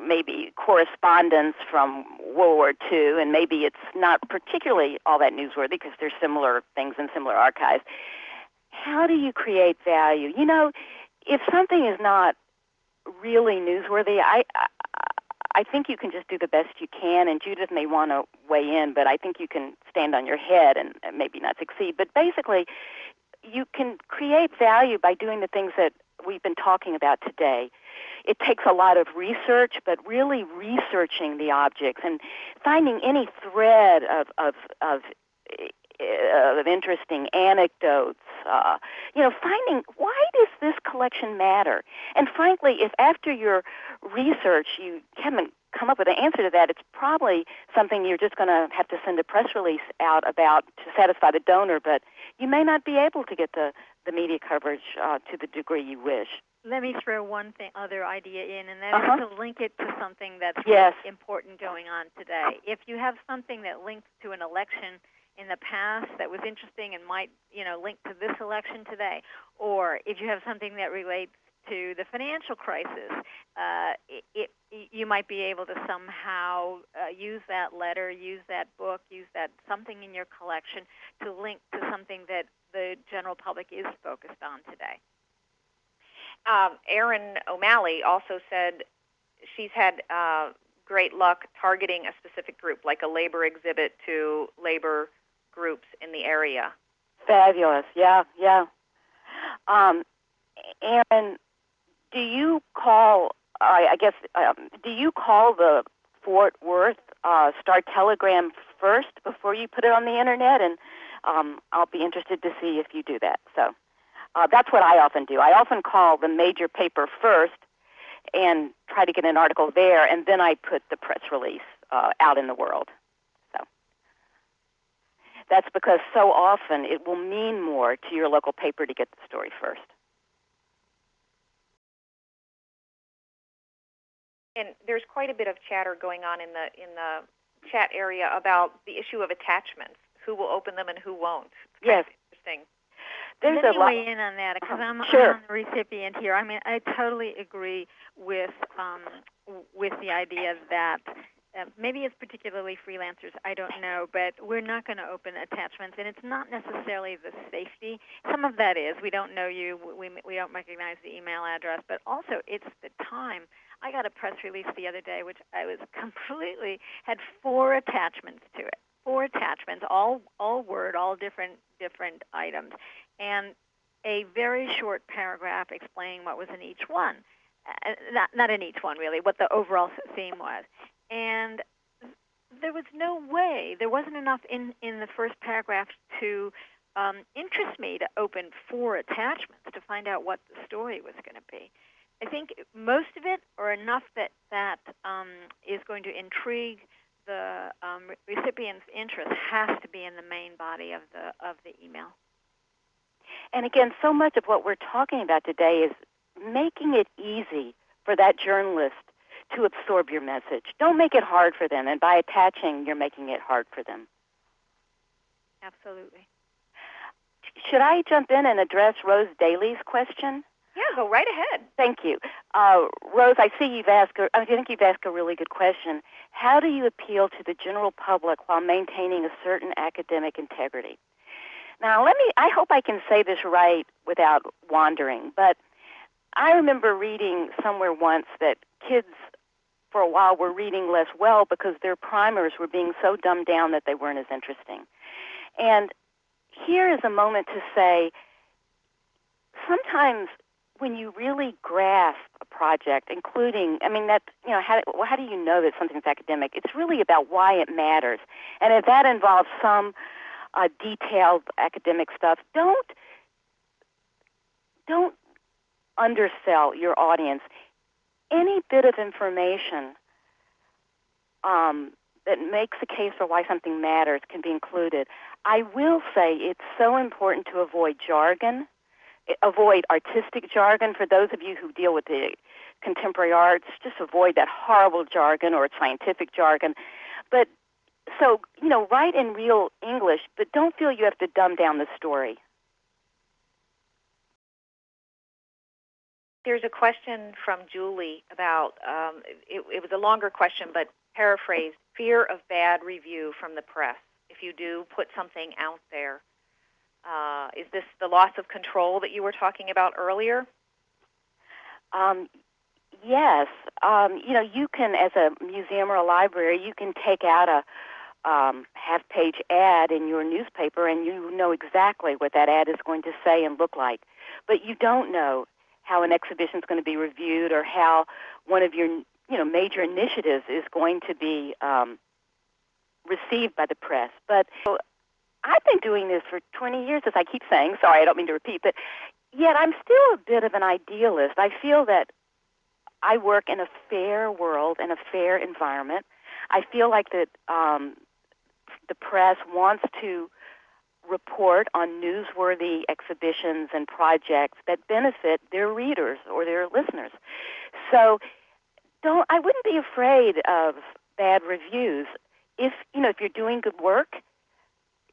maybe correspondence from World War II, and maybe it's not particularly all that newsworthy because there's similar things in similar archives. How do you create value? You know, if something is not really newsworthy, I, I think you can just do the best you can, and Judith may want to weigh in, but I think you can stand on your head and, maybe not succeed. But basically, you can create value by doing the things that we've been talking about today. It takes a lot of research, but really researching the objects and finding any thread of of of, of interesting anecdotes. Uh, you know, finding why does this collection matter? And frankly, if after your research you haven't come up with an answer to that, it's probably something you're just going to have to send a press release out about to satisfy the donor. But you may not be able to get the the media coverage uh, to the degree you wish. Let me throw one thing, other idea in, and that is Uh-huh. to link it to something that's Yes. really important going on today. If you have something that links to an election in the past that was interesting and might, you know, link to this election today, or if you have something that relates to the financial crisis, uh, it, it, you might be able to somehow uh, use that letter, use that book, use that something in your collection to link to something that the general public is focused on today. um, Erin O'Malley also said she's had uh, great luck targeting a specific group, like a labor exhibit to labor groups in the area. Fabulous. Yeah, yeah. Um, Erin, do you call? I I guess um, do you call the Fort Worth uh, Star Telegram first before you put it on the internet? And um, I'll be interested to see if you do that. So uh, that's what I often do. I often call the major paper first and try to get an article there, and then I put the press release uh, out in the world. So that's because so often it will mean more to your local paper to get the story first. And there's quite a bit of chatter going on in the in the chat area about the issue of attachments. Who will open them and who won't? It's kind Yes. of interesting. There's Let a me lot. weigh in on that because I'm, Sure. I'm the recipient here. I mean, I totally agree with um, with the idea that uh, maybe it's particularly freelancers. I don't know, but we're not going to open attachments, and it's not necessarily the safety. Some of that is we don't know you, we we don't recognize the email address, but also it's the time. I got a press release the other day, which I was <laughs> completely had four attachments to it. Four attachments, all all Word, all different different items, and a very short paragraph explaining what was in each one. Uh, not not in each one really, what the overall theme was. And there was no way, there wasn't enough in in the first paragraph to um, interest me to open four attachments to find out what the story was going to be. I think most of it, or enough that that um, is going to intrigue the um, recipient's interest, has to be in the main body of the of the email. And again, so much of what we're talking about today is making it easy for that journalist to absorb your message. Don't make it hard for them, and by attaching, you're making it hard for them. Absolutely. Should I jump in and address Rose Daly's question? Yeah, go right ahead. Thank you. Uh, Rose, I see you've asked, a, I think you've asked a really good question. How do you appeal to the general public while maintaining a certain academic integrity? Now, let me, I hope I can say this right without wandering, but I remember reading somewhere once that kids for a while were reading less well because their primers were being so dumbed down that they weren't as interesting. And here is a moment to say sometimes when you really grasp a project, including, I mean, that, you know, how, how do you know that something's academic? It's really about why it matters. And if that involves some uh, detailed academic stuff, don't, don't undersell your audience. Any bit of information um, that makes a case for why something matters can be included. I will say it's so important to avoid jargon, avoid artistic jargon. For those of you who deal with the contemporary arts, just avoid that horrible jargon or scientific jargon. But so, you know, write in real English, but don't feel you have to dumb down the story. There's a question from Julie about, um, it, it was a longer question, but paraphrased, fear of bad review from the press. If you do put something out there, uh, is this the loss of control that you were talking about earlier? Um, yes. Um, you know, you can, as a museum or a library, you can take out a um, half-page ad in your newspaper, and you know exactly what that ad is going to say and look like. But you don't know how an exhibition is going to be reviewed or how one of your you know major initiatives is going to be um, received by the press. But so I've been doing this for 20 years, as I keep saying. Sorry, I don't mean to repeat, but yet I'm still a bit of an idealist. I feel that I work in a fair world and a fair environment. I feel like that um, the press wants to report on newsworthy exhibitions and projects that benefit their readers or their listeners. So don't I wouldn't be afraid of bad reviews. If you know if you're doing good work,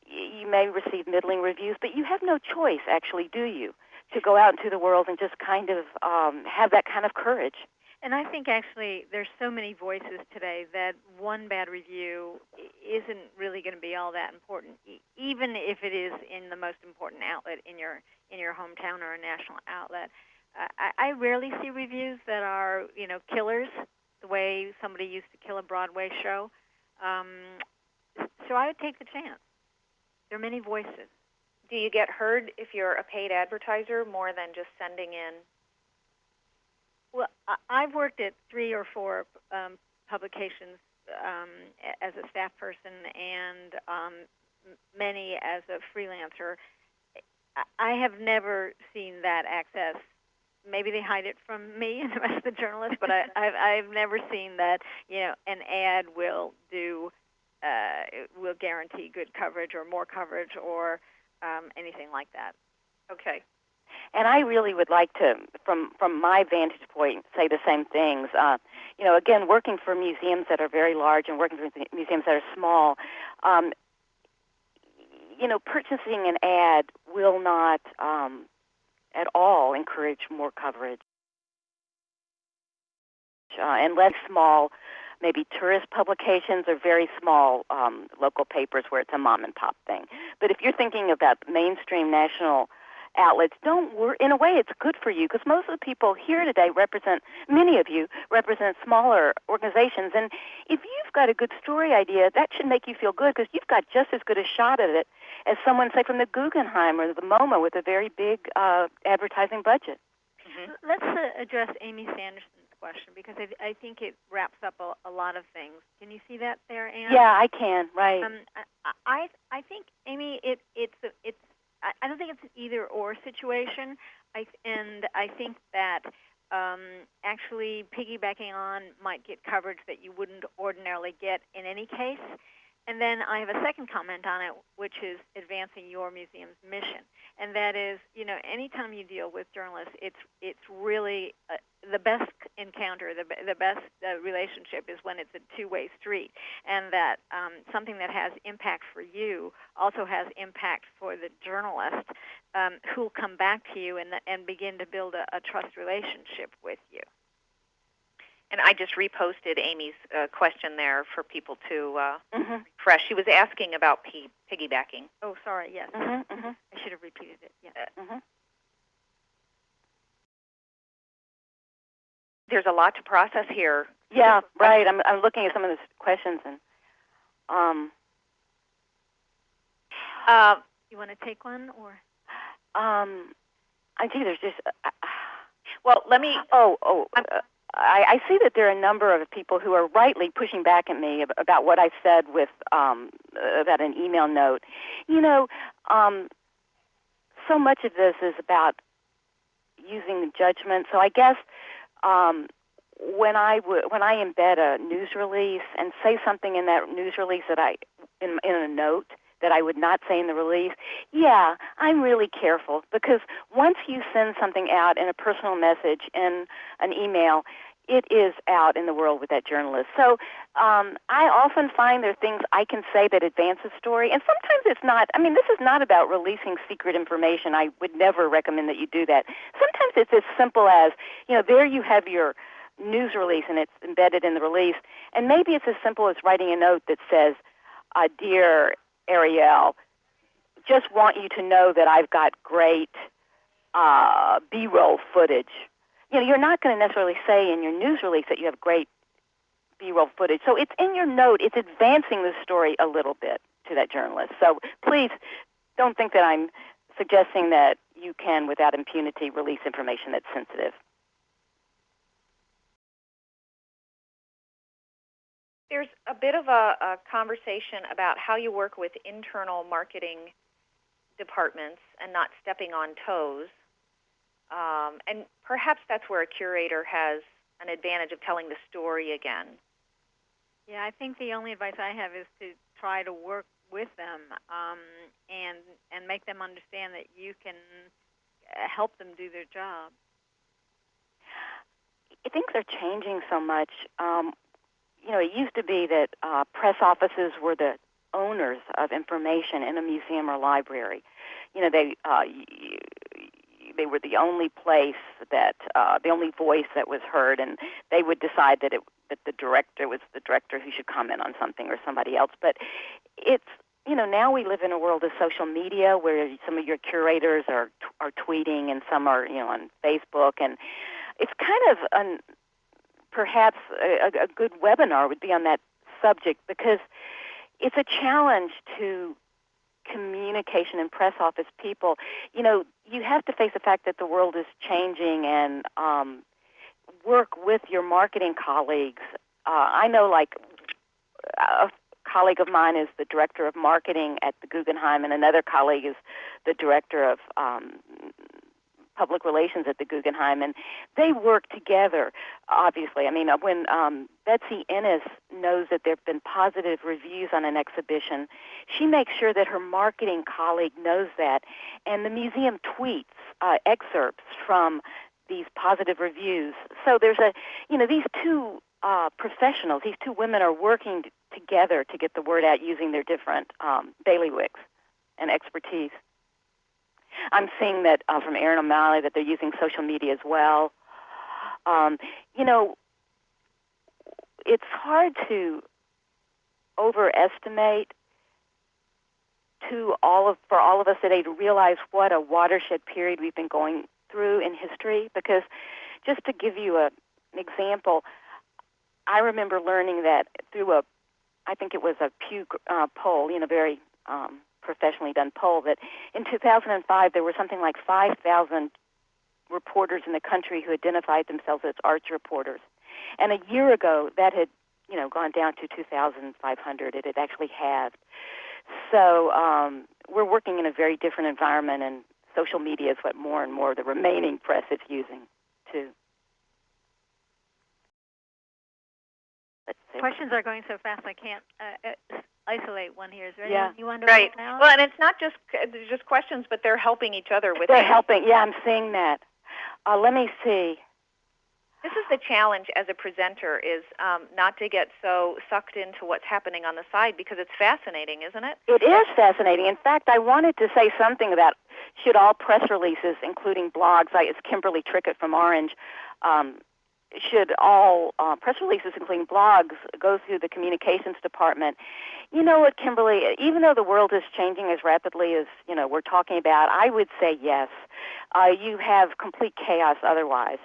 you may receive middling reviews, but you have no choice actually, do you? To go out into the world and just kind of um, have that kind of courage. And I think actually there's so many voices today that one bad review isn't really going to be all that important, even if it is in the most important outlet in your in your hometown or a national outlet. I, I rarely see reviews that are you know killers, the way somebody used to kill a Broadway show. Um, so I would take the chance. There are many voices. Do you get heard if you're a paid advertiser more than just sending in well, I've worked at three or four um, publications um, as a staff person and um, many as a freelancer. I have never seen that access. Maybe they hide it from me and the rest of the journalists, but I, <laughs> I've, I've never seen that. You know, an ad will do uh, will guarantee good coverage or more coverage or um, anything like that. Okay. And I really would like to, from from my vantage point, say the same things. Uh, you know, again, working for museums that are very large and working for museums that are small, um, you know, purchasing an ad will not um, at all encourage more coverage. Uh, and less small, maybe tourist publications or very small um, local papers where it's a mom and pop thing. But if you're thinking about mainstream national outlets don't work. In a way, it's good for you because most of the people here today represent, many of you represent smaller organizations. And if you've got a good story idea, that should make you feel good because you've got just as good a shot at it as someone, say, from the Guggenheim or the MoMA with a very big uh, advertising budget. Mm-hmm. Let's uh, address Amy Sanderson's question because I, I think it wraps up a, a, lot of things. Can you see that there, Anne? Yeah, I can. Right. Um, I, I I think Amy, it it's it's I, I don't think it's an either or situation. I and I think that um, actually piggybacking on might get coverage that you wouldn't ordinarily get in any case. And then I have a second comment on it, which is advancing your museum's mission, and that is, you know, anytime you deal with journalists, it's it's really uh, the best encounter, the the best uh, relationship is when it's a two-way street, and that um, something that has impact for you also has impact for the journalist, um, who'll come back to you and and begin to build a, a trust relationship with you. And I just reposted Amy's uh, question there for people to uh, Mhm. refresh. She was asking about p- piggybacking. Oh, sorry. Yes, Mhm. Mhm. I should have repeated it. Yeah. Mhm. There's a lot to process here. Yeah, right. I'm I'm looking at some of those questions and um Uh, You want to take one or? um I think there's just uh, well, let me. oh oh I'm- uh, I, I see that there are a number of people who are rightly pushing back at me about what I said with um, about an email note. You know, um, so much of this is about using judgment. So I guess um, when I w- when I embed a news release and say something in that news release that I in, in a note that I would not say in the release, yeah, I'm really careful because once you send something out in a personal message in an email, it is out in the world with that journalist. So um, I often find there are things I can say that advance a story, and sometimes it's not. I mean, this is not about releasing secret information. I would never recommend that you do that. Sometimes it's as simple as, you know, there you have your news release and it's embedded in the release, and maybe it's as simple as writing a note that says, uh, "Dear Ariel, just want you to know that I've got great uh, B-roll footage." You know, you're not going to necessarily say in your news release that you have great B-roll footage. So it's in your note. It's advancing the story a little bit to that journalist. So please don't think that I'm suggesting that you can, without impunity, release information that's sensitive. There's a bit of a, a conversation about how you work with internal marketing departments and not stepping on toes. Um, and perhaps that's where a curator has an advantage of telling the story again. Yeah, I think the only advice I have is to try to work with them um, and and make them understand that you can uh, help them do their job. Things are changing so much. Um, you know, it used to be that uh, press offices were the owners of information in a museum or library. You know, they uh, they were the only place that uh, the only voice that was heard, and they would decide that it that the director was the director who should comment on something or somebody else. But it's you know now we live in a world of social media where some of your curators are are tweeting and some are you know on Facebook, and it's kind of an perhaps a, a good webinar would be on that subject because it's a challenge to communication and press office people. You know, you have to face the fact that the world is changing and um, work with your marketing colleagues. Uh, I know, like, a colleague of mine is the director of marketing at the Guggenheim, and another colleague is the director of um, public relations at the Guggenheim, and they work together. Obviously, I mean, uh, when um, Betsy Ennis knows that there have been positive reviews on an exhibition, she makes sure that her marketing colleague knows that, and the museum tweets uh, excerpts from these positive reviews. So there's a, you know, these two uh, professionals, these two women are working t- together to get the word out using their different um, bailiwicks and expertise. I'm seeing that uh, from Erin O'Malley that they're using social media as well. Um, you know, it's hard to overestimate to all of for all of us today to realize what a watershed period we've been going through in history. Because just to give you a, an example, I remember learning that through a, I think it was a Pew uh, poll, you know, very um, professionally done poll that in 2005 there were something like 5,000 reporters in the country who identified themselves as arts reporters. And a year ago that had, you know, gone down to 2,500. It had actually halved. So um, we're working in a very different environment, and social media is what more and more of the remaining press is using too. Questions are going so fast I can't uh, uh, isolate one here. Is there Yeah. anyone you want to Right. roll out? Well, and it's not just there's just questions, but they're helping each other with They're it. helping. Yeah, I'm seeing that. Uh, let me see. This is the challenge as a presenter is um, not to get so sucked into what's happening on the side because it's fascinating, isn't it? It is fascinating. In fact, I wanted to say something about should all press releases, including blogs, I, it's Kimberly Trickett from Orange, um, should all uh, press releases, including blogs, go through the communications department? You know what, Kimberly? Even though the world is changing as rapidly as you know we're talking about, I would say yes. Uh, you have complete chaos otherwise.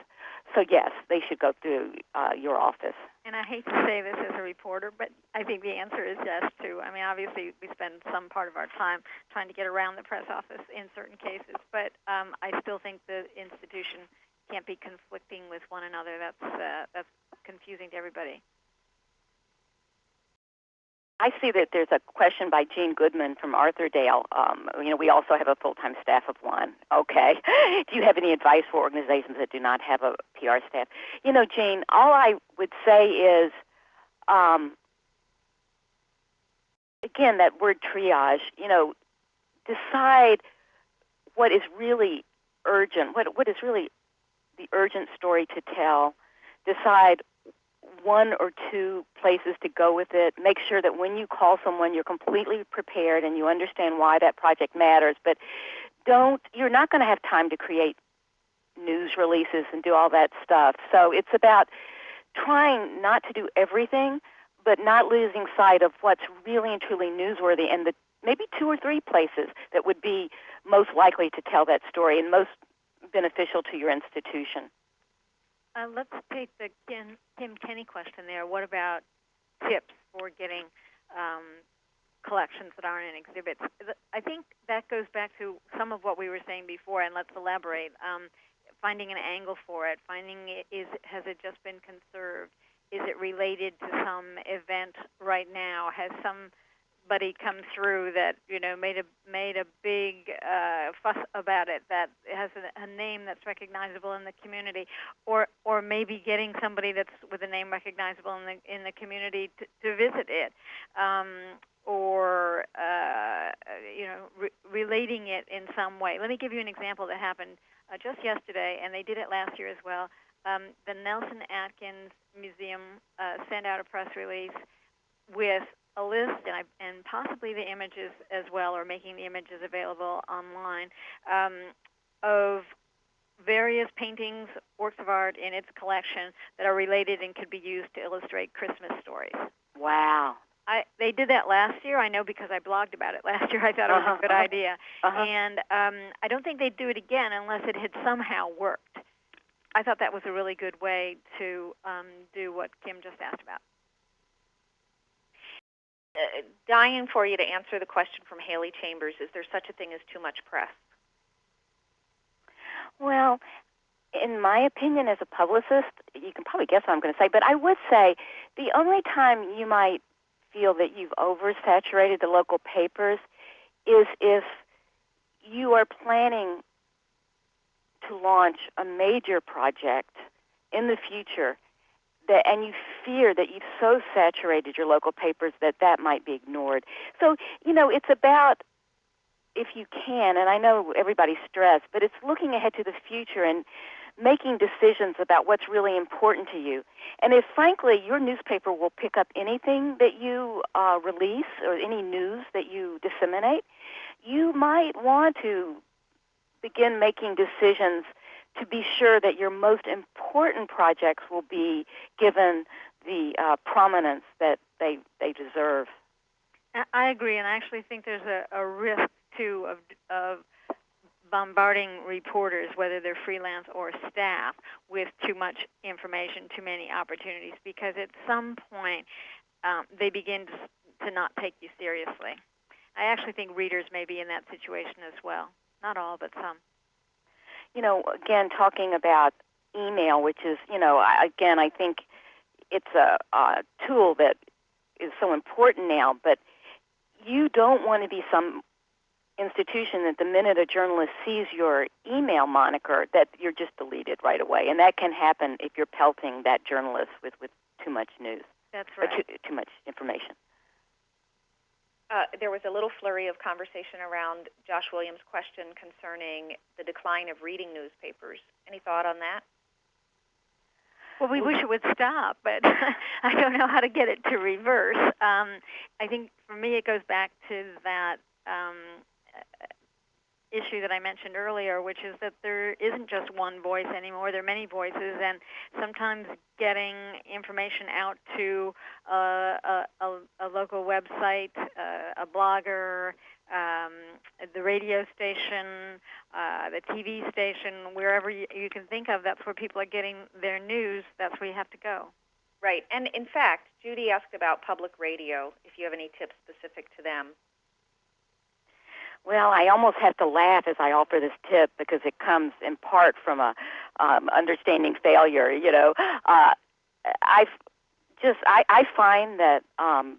So yes, they should go through uh, your office. And I hate to say this as a reporter, but I think the answer is yes too. I mean, obviously we spend some part of our time trying to get around the press office in certain cases, but um, I still think the institution can't be conflicting with one another. That's uh, that's confusing to everybody. I see that there's a question by Jean Goodman from Arthurdale. Um, you know, we also have a full-time staff of one. Okay. <laughs> do you have any advice for organizations that do not have a PR staff? You know, Jean, all I would say is, um, again, that word triage. You know, decide what is really urgent. What what is really the urgent story to tell. Decide one or two places to go with it. Make sure that when you call someone, you're completely prepared and you understand why that project matters. But don't, you're not going to have time to create news releases and do all that stuff. So it's about trying not to do everything, but not losing sight of what's really and truly newsworthy and the maybe two or three places that would be most likely to tell that story and most beneficial to your institution. Uh, let's take the Kim, Kim Kenny question there. What about tips for getting um, collections that aren't in exhibits? I think that goes back to some of what we were saying before, and let's elaborate. Um, finding an angle for it, finding it, is has it just been conserved? Is it related to some event right now? Has some somebody come through that you know made a made a big uh, fuss about it that has a, a name that's recognizable in the community, or or maybe getting somebody that's with a name recognizable in the in the community to, to visit it, um, or uh, you know re- relating it in some way. Let me give you an example that happened uh, just yesterday, and they did it last year as well. Um, the Nelson Atkins Museum uh, sent out a press release with a list and, I, and possibly the images as well, or making the images available online, um, of various paintings, works of art in its collection that are related and could be used to illustrate Christmas stories. Wow. I, they did that last year. I know because I blogged about it <laughs> last year. I thought it was uh-huh, a good uh-huh. idea, Uh-huh. and um, I don't think they'd do it again unless it had somehow worked. I thought that was a really good way to um, do what Kim just asked about. Uh, dying for you to answer the question from Haley Chambers: Is there such a thing as too much press? Well, in my opinion, as a publicist, you can probably guess what I'm going to say, but I would say the only time you might feel that you've oversaturated the local papers is if you are planning to launch a major project in the future that and you fear that you've so saturated your local papers that that might be ignored. So, you know, it's about if you can, and I know everybody's stressed, but it's looking ahead to the future and making decisions about what's really important to you. And if, frankly, your newspaper will pick up anything that you uh, release or any news that you disseminate, you might want to begin making decisions to be sure that your most important projects will be given the uh, prominence that they they deserve. I- agree, and I actually think there's a, a risk too of of bombarding reporters, whether they're freelance or staff, with too much information, too many opportunities, because at some point um, they begin to, to not take you seriously. I actually think readers may be in that situation as well. Not all, but some. You know, again, talking about email, which is, you know, I- again, I think it's a, a tool that is so important now, but you don't want to be some institution that the minute a journalist sees your email moniker that you're just deleted right away. And that can happen if you're pelting that journalist with, with too much news. That's or right. too, too much information Uh, there was a little flurry of conversation around Josh Williams' question concerning the decline of reading newspapers. Any thought on that? Well, we wish it would stop, but <laughs> I don't know how to get it to reverse. Um, I think for me, it goes back to that um, issue that I mentioned earlier, which is that there isn't just one voice anymore. There are many voices, and sometimes getting information out to a, a, a, local website, uh, a blogger, um, the radio station, uh, the TV station, wherever you, you can think of, that's where people are getting their news. That's where you have to go. Right. And in fact, Judy asked about public radio, if you have any tips specific to them. Well, I almost have to laugh as I offer this tip because it comes in part from a um, understanding failure. You know, uh, I just I, I find that um,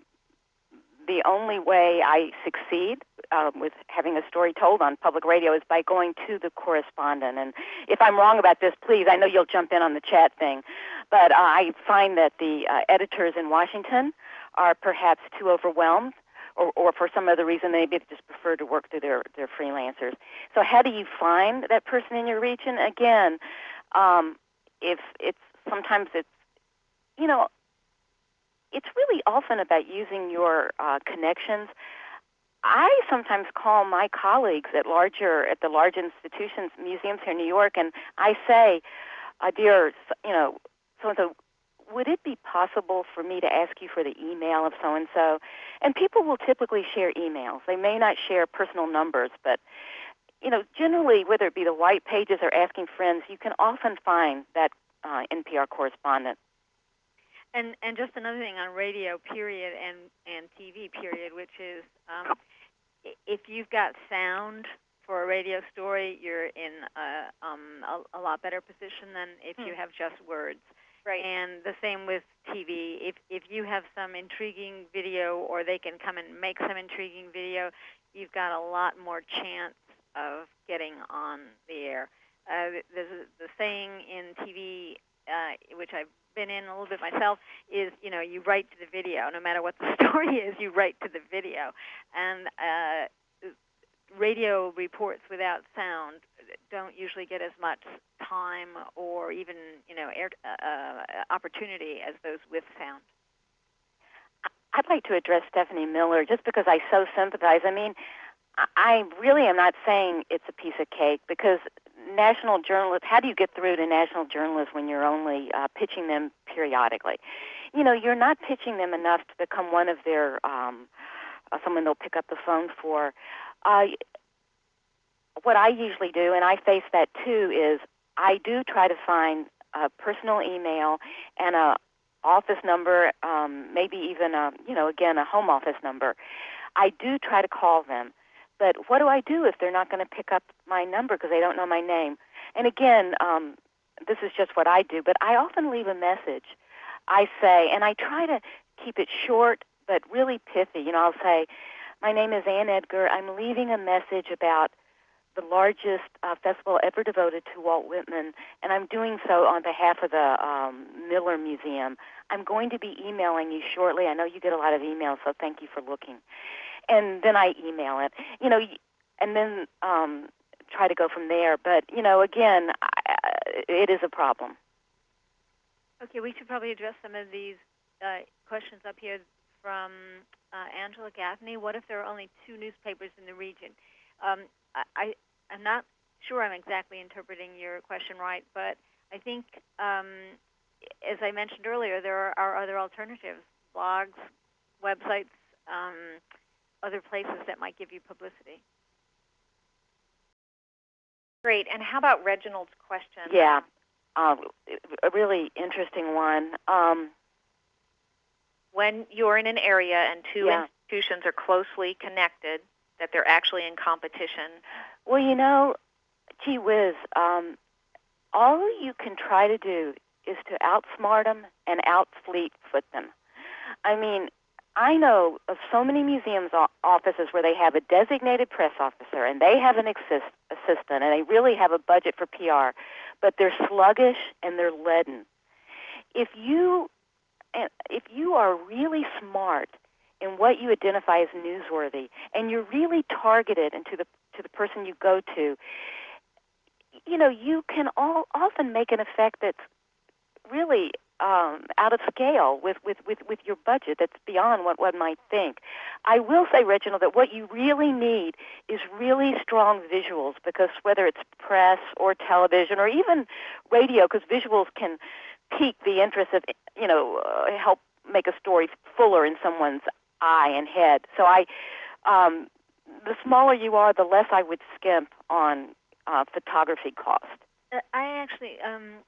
the only way I succeed um, with having a story told on public radio is by going to the correspondent. And if I'm wrong about this, please, I know you'll jump in on the chat thing, but uh, I find that the uh, editors in Washington are perhaps too overwhelmed or, or for some other reason, maybe they just prefer to work through their, their freelancers. So how do you find that person in your region? Again, um, if it's sometimes it's, you know, it's really often about using your uh, connections. I sometimes call my colleagues at larger at the large institutions, museums here in New York, and I say, uh, "Dear, you know, so and so, would it be possible for me to ask you for the email of so and so? And people will typically share emails. They may not share personal numbers, but you know, generally, whether it be the white pages or asking friends, you can often find that uh, NPR correspondent. And and just another thing on radio, period, and and TV, period, which is um, if you've got sound for a radio story, you're in a, um, a, a lot better position than if you hmm. have just words. Right. And the same with TV. If if you have some intriguing video, or they can come and make some intriguing video, you've got a lot more chance of getting on the air. Uh, the, the saying in TV, uh, which I've been in a little bit myself, is you know you write to the video. No matter what the <laughs> story is, you write to the video. And uh, radio reports without sound don't usually get as much time or even you know air, uh, uh, opportunity as those with sound. I'd like to address Stephanie Miller just because I so sympathize. I mean, I really am not saying it's a piece of cake because national journalists, how do you get through to national journalists when you're only uh, pitching them periodically? You know, you're not pitching them enough to become one of their, um, uh, someone they'll pick up the phone for. Uh, what I usually do, and I face that too, is I do try to find a personal email and a office number, um, maybe even a you know again a home office number. I do try to call them, but what do I do if they're not going to pick up my number because they don't know my name? And again, um, this is just what I do, but I often leave a message. I say, and I try to keep it short but really pithy. You know, I'll say, "My name is Anne Edgar. I'm leaving a message about the largest uh, festival ever devoted to Walt Whitman, and I'm doing so on behalf of the um, Miller Museum. I'm going to be emailing you shortly. I know you get a lot of emails, so thank you for looking. And then I email it, you know, and then um, try to go from there. But you know, again, I, it is a problem. Okay, we should probably address some of these uh, questions up here from uh, Angela Gaffney. What if there are only two newspapers in the region? Um, I, I'm not sure I'm exactly interpreting your question right, but I think, um, as I mentioned earlier, there are, are other alternatives blogs, websites, um, other places that might give you publicity. Great. And how about Reginald's question? Yeah, uh, a really interesting one. Um, when you're in an area and two yeah. institutions are closely connected, that they're actually in competition? Well, you know, gee whiz, um, all you can try to do is to outsmart them and outfleet foot them. I mean, I know of so many museums offices where they have a designated press officer and they have an assist- assistant and they really have a budget for PR, but they're sluggish and they're leaden. If you if you are really smart in what you identify as newsworthy, and you're really targeted into the to the person you go to, you know, you can all often make an effect that's really um, out of scale with, with, with, with your budget. That's beyond what one might think. I will say, Reginald, that what you really need is really strong visuals because whether it's press or television or even radio, because visuals can pique the interest of, you know, uh, help make a story fuller in someone's eye and head. So I, um, the smaller you are, the less I would skimp on uh, photography cost. Uh, I actually, um,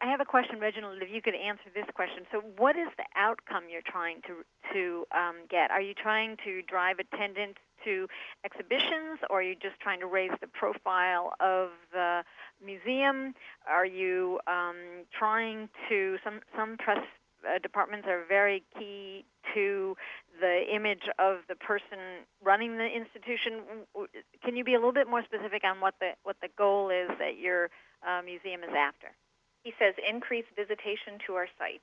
I have a question, Reginald. If you could answer this question, so what is the outcome you're trying to to um, get? Are you trying to drive attendance to exhibitions, or are you just trying to raise the profile of the museum? Are you um, trying to some some press uh, departments are very key to the image of the person running the institution. Can you be a little bit more specific on what the what the goal is that your uh, museum is after? He says increase visitation to our site.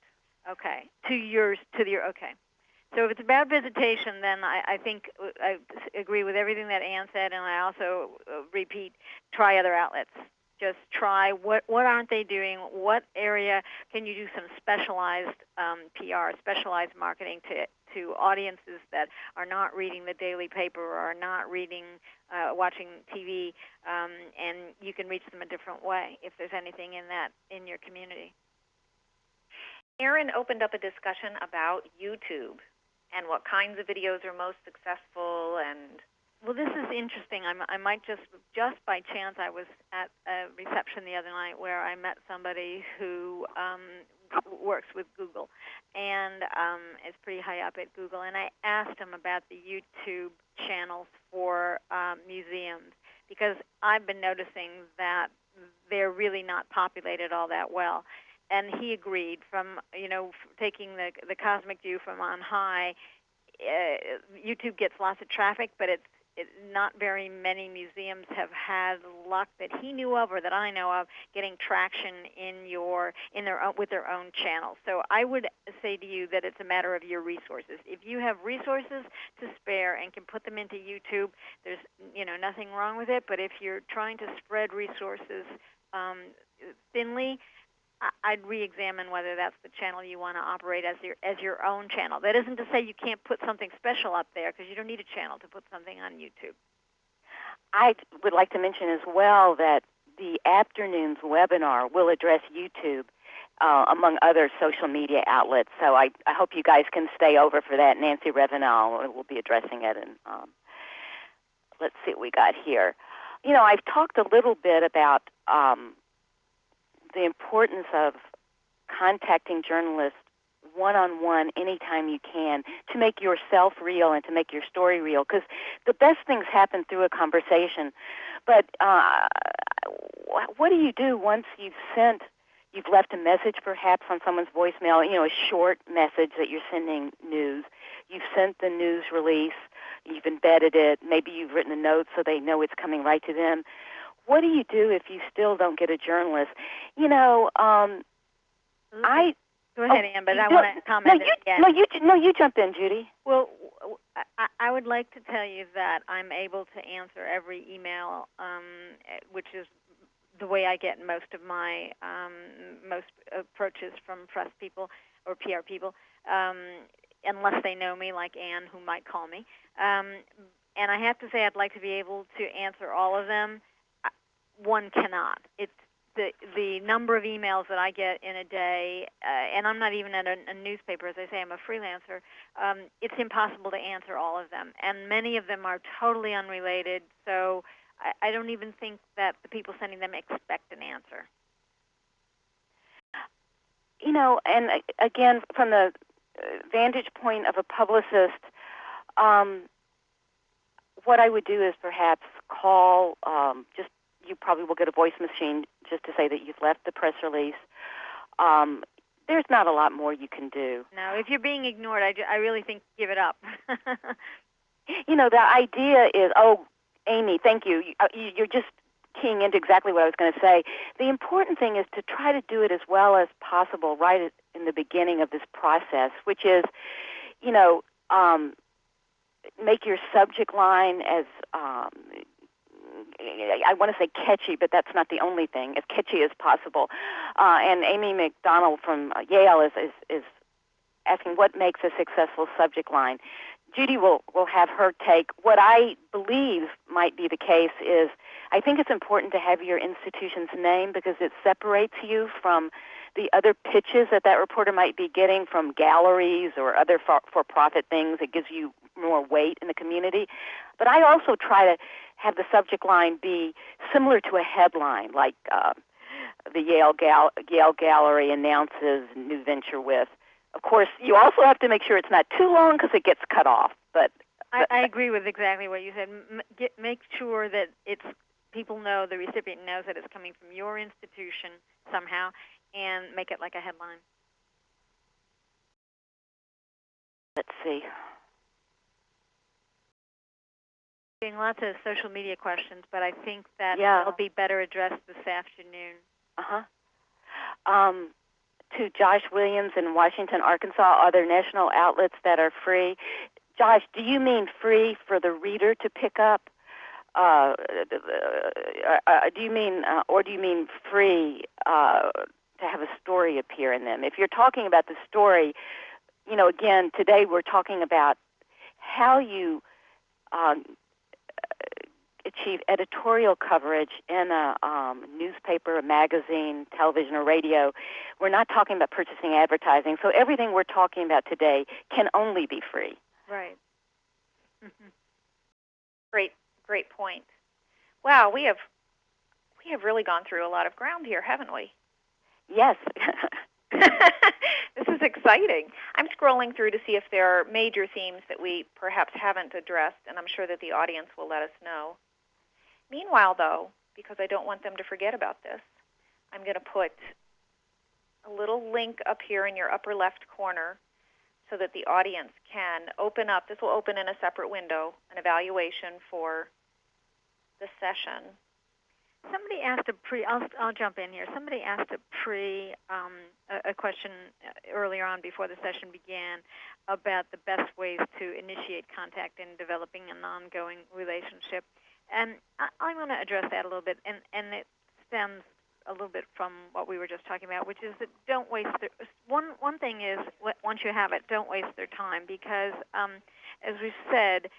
Okay, to yours to your okay. So if it's about visitation, then I, I think I agree with everything that Anne said, and I also uh, repeat: try other outlets just try what what aren't they doing what area can you do some specialized um, pr specialized marketing to to audiences that are not reading the daily paper or are not reading uh, watching tv um, and you can reach them a different way if there's anything in that in your community Erin opened up a discussion about youtube and what kinds of videos are most successful and well, this is interesting. I'm, I might just, just by chance, I was at a reception the other night where I met somebody who um, works with Google and um, is pretty high up at Google. And I asked him about the YouTube channels for um, museums because I've been noticing that they're really not populated all that well. And he agreed. From you know, taking the the cosmic view from on high, uh, YouTube gets lots of traffic, but it's it, not very many museums have had luck that he knew of or that I know of getting traction in your in their own, with their own channels. So I would say to you that it's a matter of your resources. If you have resources to spare and can put them into YouTube, there's you know nothing wrong with it. But if you're trying to spread resources um, thinly, I'd re-examine whether that's the channel you want to operate as your as your own channel. That isn't to say you can't put something special up there because you don't need a channel to put something on YouTube. I would like to mention as well that the afternoon's webinar will address YouTube uh, among other social media outlets. So I, I hope you guys can stay over for that. Nancy Revenal will be addressing it. And um, let's see what we got here. You know, I've talked a little bit about um, the importance of contacting journalists one on one anytime you can to make yourself real and to make your story real because the best things happen through a conversation. But uh, what do you do once you've sent, you've left a message perhaps on someone's voicemail, you know, a short message that you're sending news? You've sent the news release, you've embedded it, maybe you've written a note so they know it's coming right to them what do you do if you still don't get a journalist? You know, um, I go ahead, oh, Anne, but I want to comment. No, you, again. no, you, no, you jump in, Judy. Well, I, I would like to tell you that I'm able to answer every email, um, which is the way I get most of my um, most approaches from press people or PR people, um, unless they know me, like Anne, who might call me. Um, and I have to say, I'd like to be able to answer all of them one cannot. It's the the number of emails that I get in a day, uh, and I'm not even at a, a newspaper. As I say, I'm a freelancer. Um, it's impossible to answer all of them, and many of them are totally unrelated. So I, I don't even think that the people sending them expect an answer. You know, and again, from the uh, vantage point of a publicist, um, what I would do is perhaps call um, just you probably will get a voice machine just to say that you've left the press release. Um, there's not a lot more you can do. No, if you're being ignored, I, I really think give it up. <laughs> you know, the idea is, oh, Amy, thank you. Uh, you're just keying into exactly what I was going to say. The important thing is to try to do it as well as possible right in the beginning of this process, which is, you know, um, make your subject line as um, I want to say catchy, but that's not the only thing, as catchy as possible. Uh, and Amy McDonald from Yale is, is, is asking what makes a successful subject line. Judy will, will have her take. What I believe might be the case is I think it's important to have your institution's name because it separates you from the other pitches that that reporter might be getting from galleries or other for profit things. It gives you more weight in the community. But I also try to have the subject line be similar to a headline, like uh, the Yale, Gal- Yale Gallery announces new venture with. Of course, you also have to make sure it's not too long because it gets cut off. But, I, I agree with exactly what you said. M- get, make sure that it's people know the recipient knows that it's coming from your institution somehow, and make it like a headline. Let's see. Getting lots of social media questions, but I think that yeah. will be better addressed this afternoon. Uh huh. Um, to Josh Williams in Washington, Arkansas, are there national outlets that are free? Josh, do you mean free for the reader to pick up? Uh, uh, uh, do you mean, uh, or do you mean free uh, to have a story appear in them? If you're talking about the story, you know, again, today we're talking about how you um, achieve editorial coverage in a um, newspaper, a magazine, television, or radio. We're not talking about purchasing advertising. So everything we're talking about today can only be free. Right. Mm-hmm. Great, great point. Wow, we have we have really gone through a lot of ground here, haven't we? Yes. <laughs> this is exciting. I'm scrolling through to see if there are major themes that we perhaps haven't addressed, and I'm sure that the audience will let us know. Meanwhile, though, because I don't want them to forget about this, I'm going to put a little link up here in your upper left corner so that the audience can open up. This will open in a separate window, an evaluation for the session. Somebody asked a pre. I'll, I'll jump in here. Somebody asked a pre um, a, a question earlier on before the session began about the best ways to initiate contact in developing an ongoing relationship. And I, I want to address that a little bit, and, and it stems a little bit from what we were just talking about, which is that don't waste their, one one thing is once you have it, don't waste their time because, um, as we said,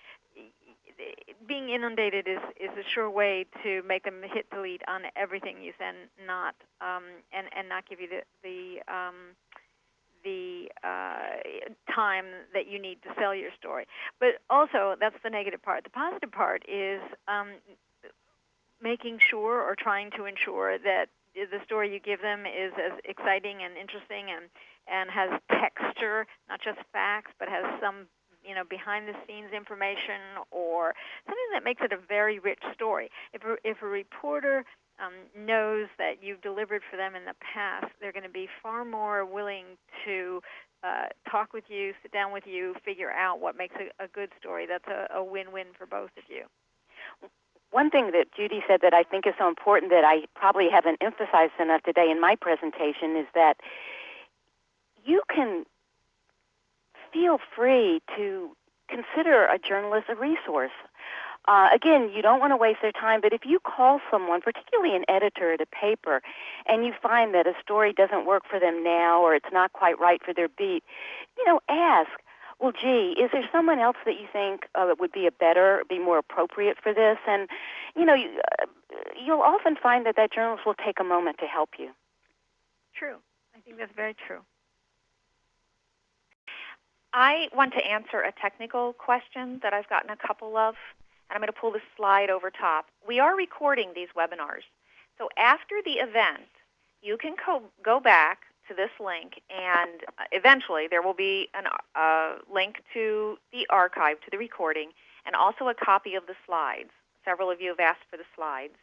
being inundated is is a sure way to make them hit delete on everything you send, not um, and and not give you the the um, the uh, time that you need to sell your story. But also, that's the negative part. The positive part is um, making sure or trying to ensure that the story you give them is as exciting and interesting and and has texture, not just facts, but has some you know behind the scenes information or something that makes it a very rich story. If a, if a reporter um, knows that you've delivered for them in the past, they're going to be far more willing to uh, talk with you, sit down with you, figure out what makes a, a good story. That's a, a win-win for both of you. One thing that Judy said that I think is so important that I probably haven't emphasized enough today in my presentation is that you can feel free to consider a journalist a resource. Uh, again, you don't want to waste their time, but if you call someone, particularly an editor at a paper, and you find that a story doesn't work for them now or it's not quite right for their beat, you know, ask, well, gee, is there someone else that you think uh, would be a better, be more appropriate for this? And, you know, you, uh, you'll often find that that journalist will take a moment to help you. True. I think that's very true. I want to answer a technical question that I've gotten a couple of, and I'm going to pull this slide over top. We are recording these webinars. So after the event, you can co- go back to this link, and eventually there will be a uh, link to the archive, to the recording, and also a copy of the slides. Several of you have asked for the slides.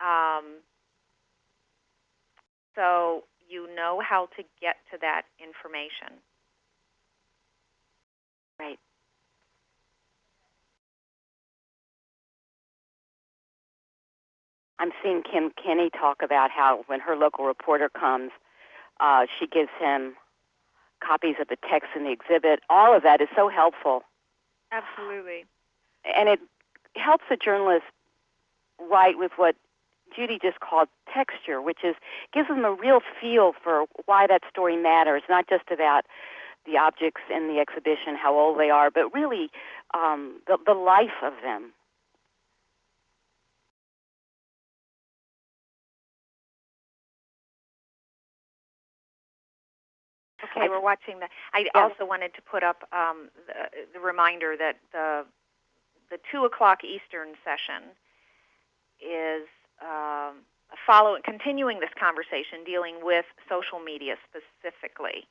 Um, so you know how to get to that information. Right. I'm seeing Kim Kenny talk about how when her local reporter comes, uh, she gives him copies of the text in the exhibit. All of that is so helpful. Absolutely. And it helps the journalist write with what Judy just called texture, which is gives them a real feel for why that story matters, not just about the objects in the exhibition, how old they are, but really um, the, the life of them. Okay, we're watching the. I also wanted to put up um, the, the reminder that the the two o'clock Eastern session is um, following, continuing this conversation, dealing with social media specifically.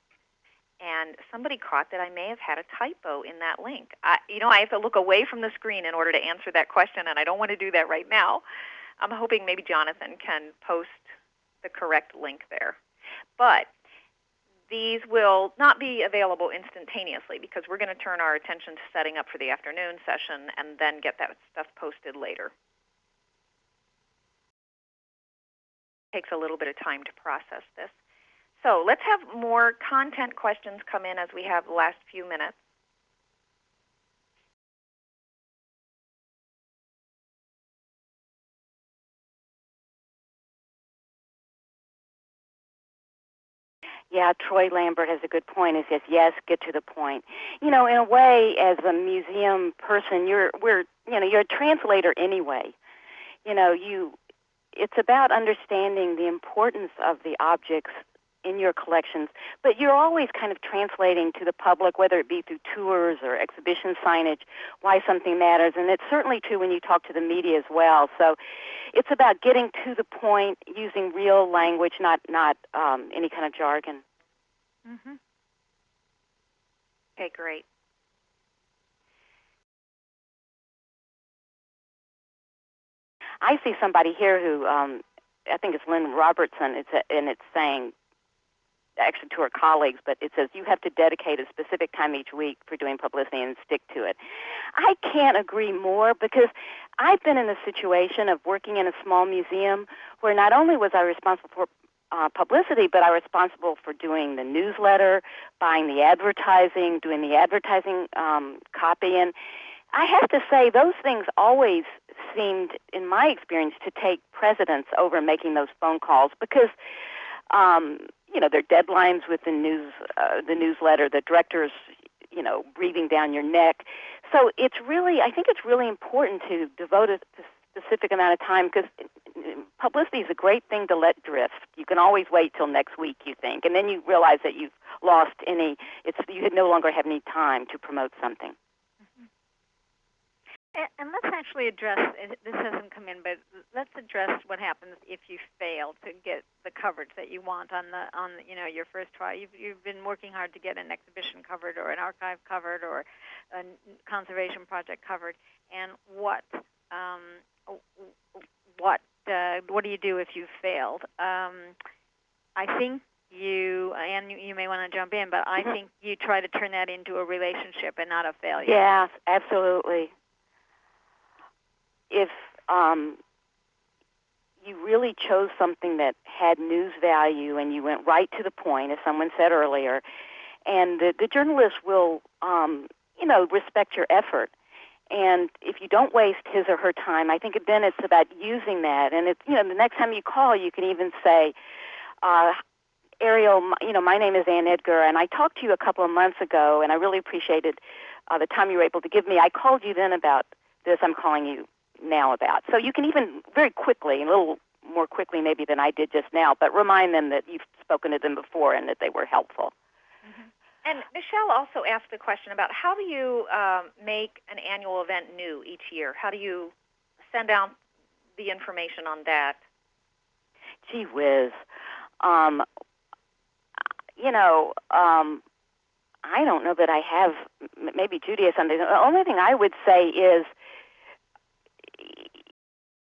And somebody caught that I may have had a typo in that link. I, you know, I have to look away from the screen in order to answer that question, and I don't want to do that right now. I'm hoping maybe Jonathan can post the correct link there. But these will not be available instantaneously because we're going to turn our attention to setting up for the afternoon session and then get that stuff posted later. takes a little bit of time to process this. So let's have more content questions come in as we have the last few minutes. Yeah, Troy Lambert has a good point. He says, "Yes, get to the point." You know, in a way, as a museum person, you're we're you know you're a translator anyway. You know, you it's about understanding the importance of the objects in your collections, but you're always kind of translating to the public, whether it be through tours or exhibition signage, why something matters. And it's certainly true when you talk to the media as well. So it's about getting to the point, using real language, not not um, any kind of jargon. Mm-hmm. Okay, great. I see somebody here who um, I think it's Lynn Robertson. It's a, and it's saying actually to her colleagues, but it says you have to dedicate a specific time each week for doing publicity and stick to it. I can't agree more because I've been in a situation of working in a small museum where not only was I responsible for uh, publicity, but I was responsible for doing the newsletter, buying the advertising, doing the advertising um, copy, and I have to say those things always seemed, in my experience, to take precedence over making those phone calls because, um, you know, there are deadlines with the news, uh, the newsletter, the directors, you know, breathing down your neck. So it's really, I think it's really important to devote a specific amount of time because publicity is a great thing to let drift. You can always wait till next week, you think, and then you realize that you've lost any. It's you no longer have any time to promote something. And, let's actually address this hasn't come in, but let's address what happens if you fail to get the coverage that you want on the on you know your first try. You've you've been working hard to get an exhibition covered or an archive covered or a conservation project covered, and what um, what uh, what do you do if you've failed? Um, I think you and you, you may want to jump in, but I mm-hmm. think you try to turn that into a relationship and not a failure. Yes, absolutely if um, you really chose something that had news value and you went right to the point, as someone said earlier, and the, the journalist will, um, you know, respect your effort. And if you don't waste his or her time, I think then it's about using that. And it's, you know, the next time you call, you can even say, uh, Ariel, you know, my name is Anne Edgar, and I talked to you a couple of months ago, and I really appreciated uh, the time you were able to give me. I called you then about this. I'm calling you now about. So you can even very quickly, a little more quickly maybe than I did just now, but remind them that you've spoken to them before and that they were helpful. Mm-hmm. And Michelle also asked the question about how do you um, make an annual event new each year? How do you send out the information on that? Gee whiz. Um, you know, um, I don't know that I have, maybe Judy has something. The only thing I would say is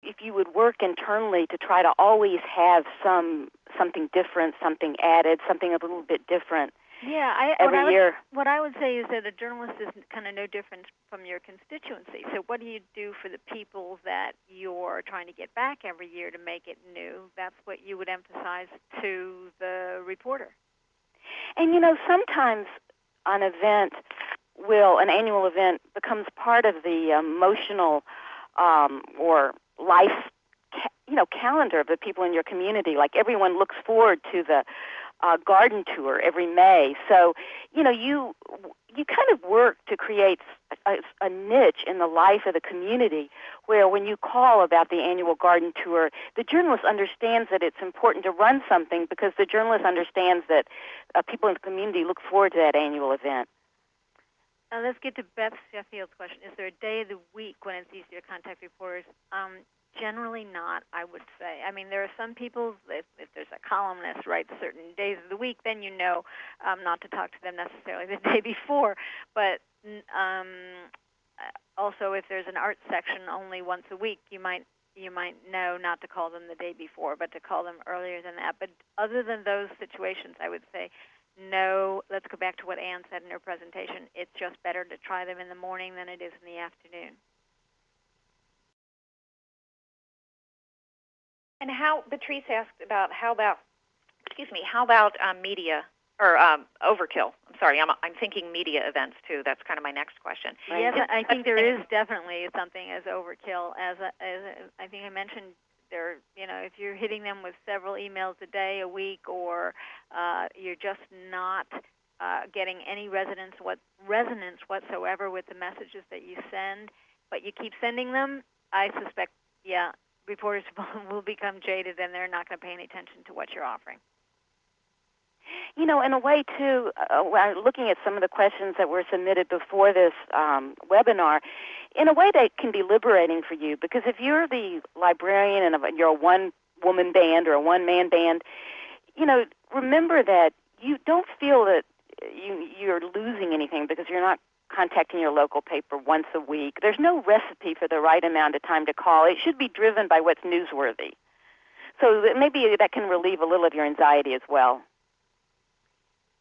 if you would work internally to try to always have some something different, something added, something a little bit different. Yeah, I, every what I year. Would, what I would say is that a journalist is kind of no different from your constituency. So, what do you do for the people that you're trying to get back every year to make it new? That's what you would emphasize to the reporter. And you know, sometimes an event will, an annual event, becomes part of the emotional um, or life you know calendar of the people in your community. Like everyone looks forward to the uh, garden tour every May. So you know you you kind of work to create a, a, niche in the life of the community where when you call about the annual garden tour, the journalist understands that it's important to run something because the journalist understands that uh, people in the community look forward to that annual event. Uh, let's get to Beth Sheffield's question. Is there a day of the week when it's easier to contact reporters? Um, generally not, I would say. I mean, there are some people, if, if there's a columnist writes certain days of the week, then you know um, not to talk to them necessarily <laughs> the day before. But um, uh, also, if there's an art section only once a week, you might you might know not to call them the day before, but to call them earlier than that. But other than those situations, I would say no, let's go back to what Anne said in her presentation. It's just better to try them in the morning than it is in the afternoon. And how Patrice asked about how about excuse me how about um, media or um, overkill? I'm sorry, I'm I'm thinking media events too. That's kind of my next question. Yes, I think there is definitely something as overkill. As, a, as a, I think I mentioned they're you know if you're hitting them with several emails a day a week or uh, you're just not uh, getting any resonance what resonance whatsoever with the messages that you send but you keep sending them i suspect yeah reporters <laughs> will become jaded and they're not going to pay any attention to what you're offering you know, in a way, too, uh, looking at some of the questions that were submitted before this um, webinar, in a way that can be liberating for you because if you're the librarian and you're a one woman band or a one man band, you know, remember that you don't feel that you you're losing anything because you're not contacting your local paper once a week. There's no recipe for the right amount of time to call. It should be driven by what's newsworthy. So maybe that can relieve a little of your anxiety as well.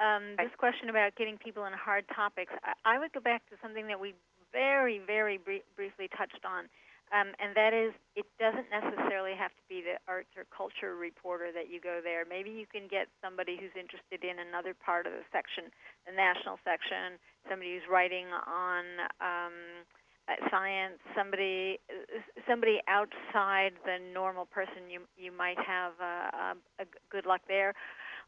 Um, this question about getting people in hard topics, I, I would go back to something that we very, very br- briefly touched on, um, and that is it doesn't necessarily have to be the arts or culture reporter that you go there. Maybe you can get somebody who's interested in another part of the section, the national section, somebody who's writing on um, uh, science, somebody somebody outside the normal person. You you might have uh, a, a good luck there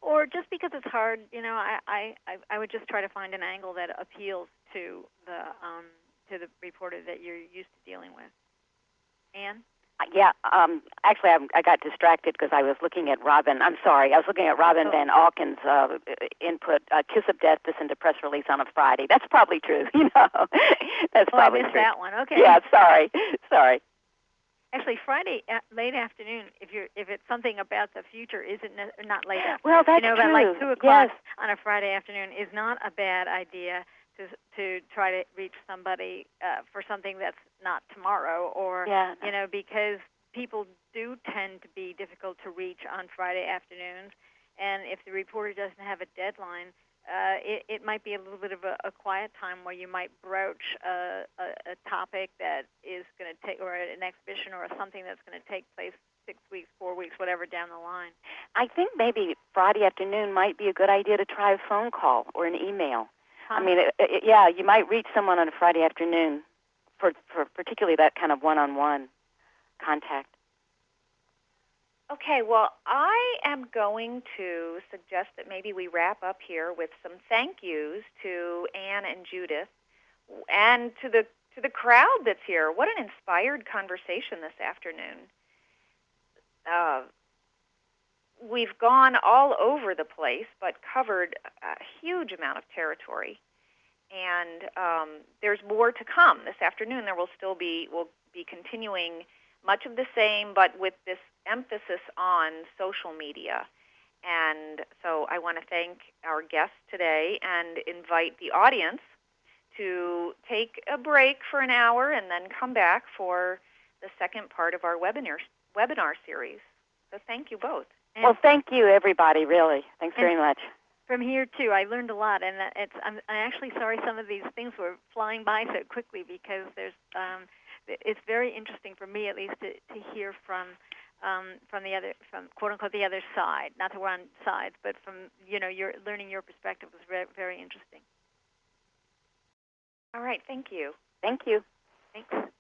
or just because it's hard, you know, I, I, I would just try to find an angle that appeals to the um, to the reporter that you're used to dealing with. Anne? Uh, yeah, um, actually, I'm, I got distracted because I was looking at Robin. I'm sorry, I was looking at Robin oh. Van Auken's uh, input. Uh, "Kiss of Death" to send a press release on a Friday. That's probably true. <laughs> You know, that's oh, probably I missed true. that one. Okay. Yeah, sorry, sorry. Actually, Friday late afternoon, if you're if it's something about the future, isn't ne- not late afternoon. Well, that's you know, true. about like two o'clock yes. on a Friday afternoon is not a bad idea to to try to reach somebody uh, for something that's not tomorrow or yeah. you know because people do tend to be difficult to reach on Friday afternoons and if the reporter doesn't have a deadline uh, it, it might be a little bit of a, a quiet time where you might broach a, a, a topic that is going to take, or an exhibition or something that's going to take place six weeks, four weeks, whatever down the line. I think maybe Friday afternoon might be a good idea to try a phone call or an email. Huh? I mean, it, it, yeah, you might reach someone on a Friday afternoon for, for particularly that kind of one-on-one contact. Okay, well, I am going to suggest that maybe we wrap up here with some thank yous to Anne and Judith and to the to the crowd that's here. What an inspired conversation this afternoon. Uh, we've gone all over the place, but covered a huge amount of territory. And um, there's more to come this afternoon. There will still be will be continuing much of the same, but with this emphasis on social media. And so I want to thank our guests today and invite the audience to take a break for an hour and then come back for the second part of our webinar, webinar series. So thank you both. And well, thank you, everybody, really. Thanks very much. From here, too, I learned a lot. And it's, I'm, I'm actually sorry some of these things were flying by so quickly because there's um, – it's very interesting for me at least to, to hear from um, from the other from quote unquote the other side. Not that we're on sides, but from you know your learning your perspective was very very interesting. All right, thank you. Thank you. Thanks.